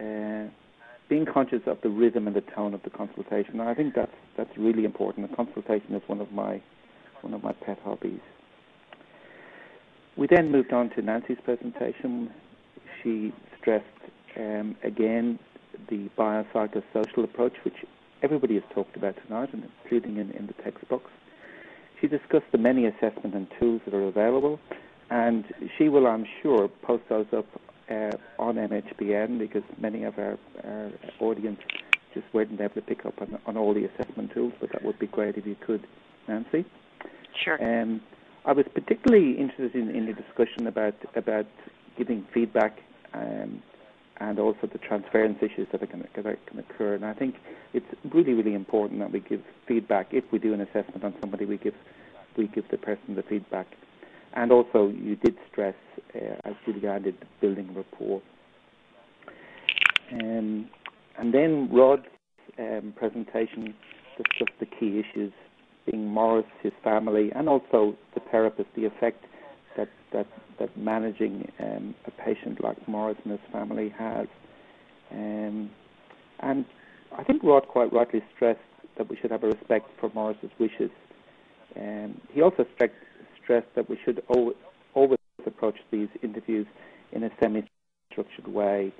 uh, being conscious of the rhythm and the tone of the consultation. And I think that's that's really important. The consultation is one of my one of my pet hobbies. We then moved on to Nancy's presentation. She stressed um, again the biopsychosocial approach, which everybody has talked about tonight, and including in, in the textbooks. She discussed the many assessment and tools that are available, and she will, I'm sure, post those up uh, on MHPN because many of our, our audience just weren't able to pick up on, on all the assessment tools, but that would be great if you could, Nancy. Sure. Um, I was particularly interested in, in the discussion about about giving feedback um, and also the transference issues that can, that can occur. And I think it's really, really important that we give feedback. If we do an assessment on somebody, we give we give the person the feedback. And also, you did stress, uh, as Julianne did, building rapport. Um, and then Rod's um, presentation discussed the key issues, being Morris, his family, and also the therapist, the effect that that, that managing um, a patient like Morris and his family has. And I think Rod quite rightly stressed that we should have a respect for Morris's wishes. He also stressed, stressed that we should always, always approach these interviews in a semi-structured way.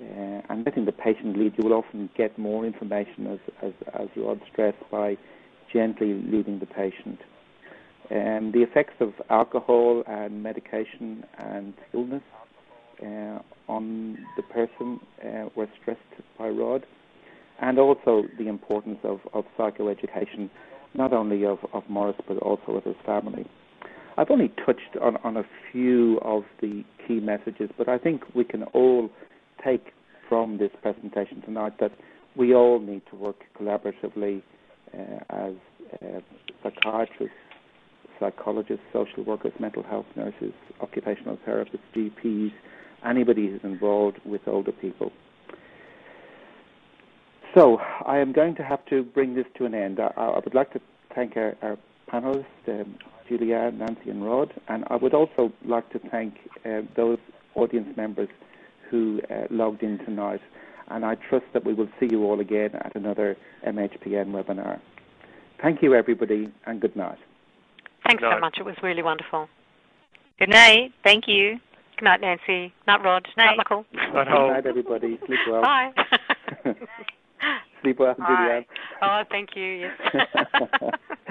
Uh, and letting the patient lead, you will often get more information, as, as, as Rod stressed, by gently leading the patient. Um, the effects of alcohol and medication and illness uh, on the person uh, were stressed by Rod, and also the importance of, of psychoeducation, not only of, of Morris but also of his family. I've only touched on, on a few of the key messages, but I think we can all take from this presentation tonight that we all need to work collaboratively uh, as uh, psychiatrists, psychologists, social workers, mental health nurses, occupational therapists, GPs, anybody who's involved with older people. So I am going to have to bring this to an end. I, I would like to thank our, our panelists, um, Julia, Nancy, and Rod, and I would also like to thank uh, those audience members who uh, logged in tonight. And I trust that we will see you all again at another MHPN webinar. Thank you, everybody, and good night. Thanks so much. It was really wonderful. Good night. Thank you. Good night, Nancy. Night, Rod. Night, Michael. Good night, everybody. Sleep well. Bye. <laughs> <laughs> Sleep well, Julianne. Oh, thank you. Yes. <laughs>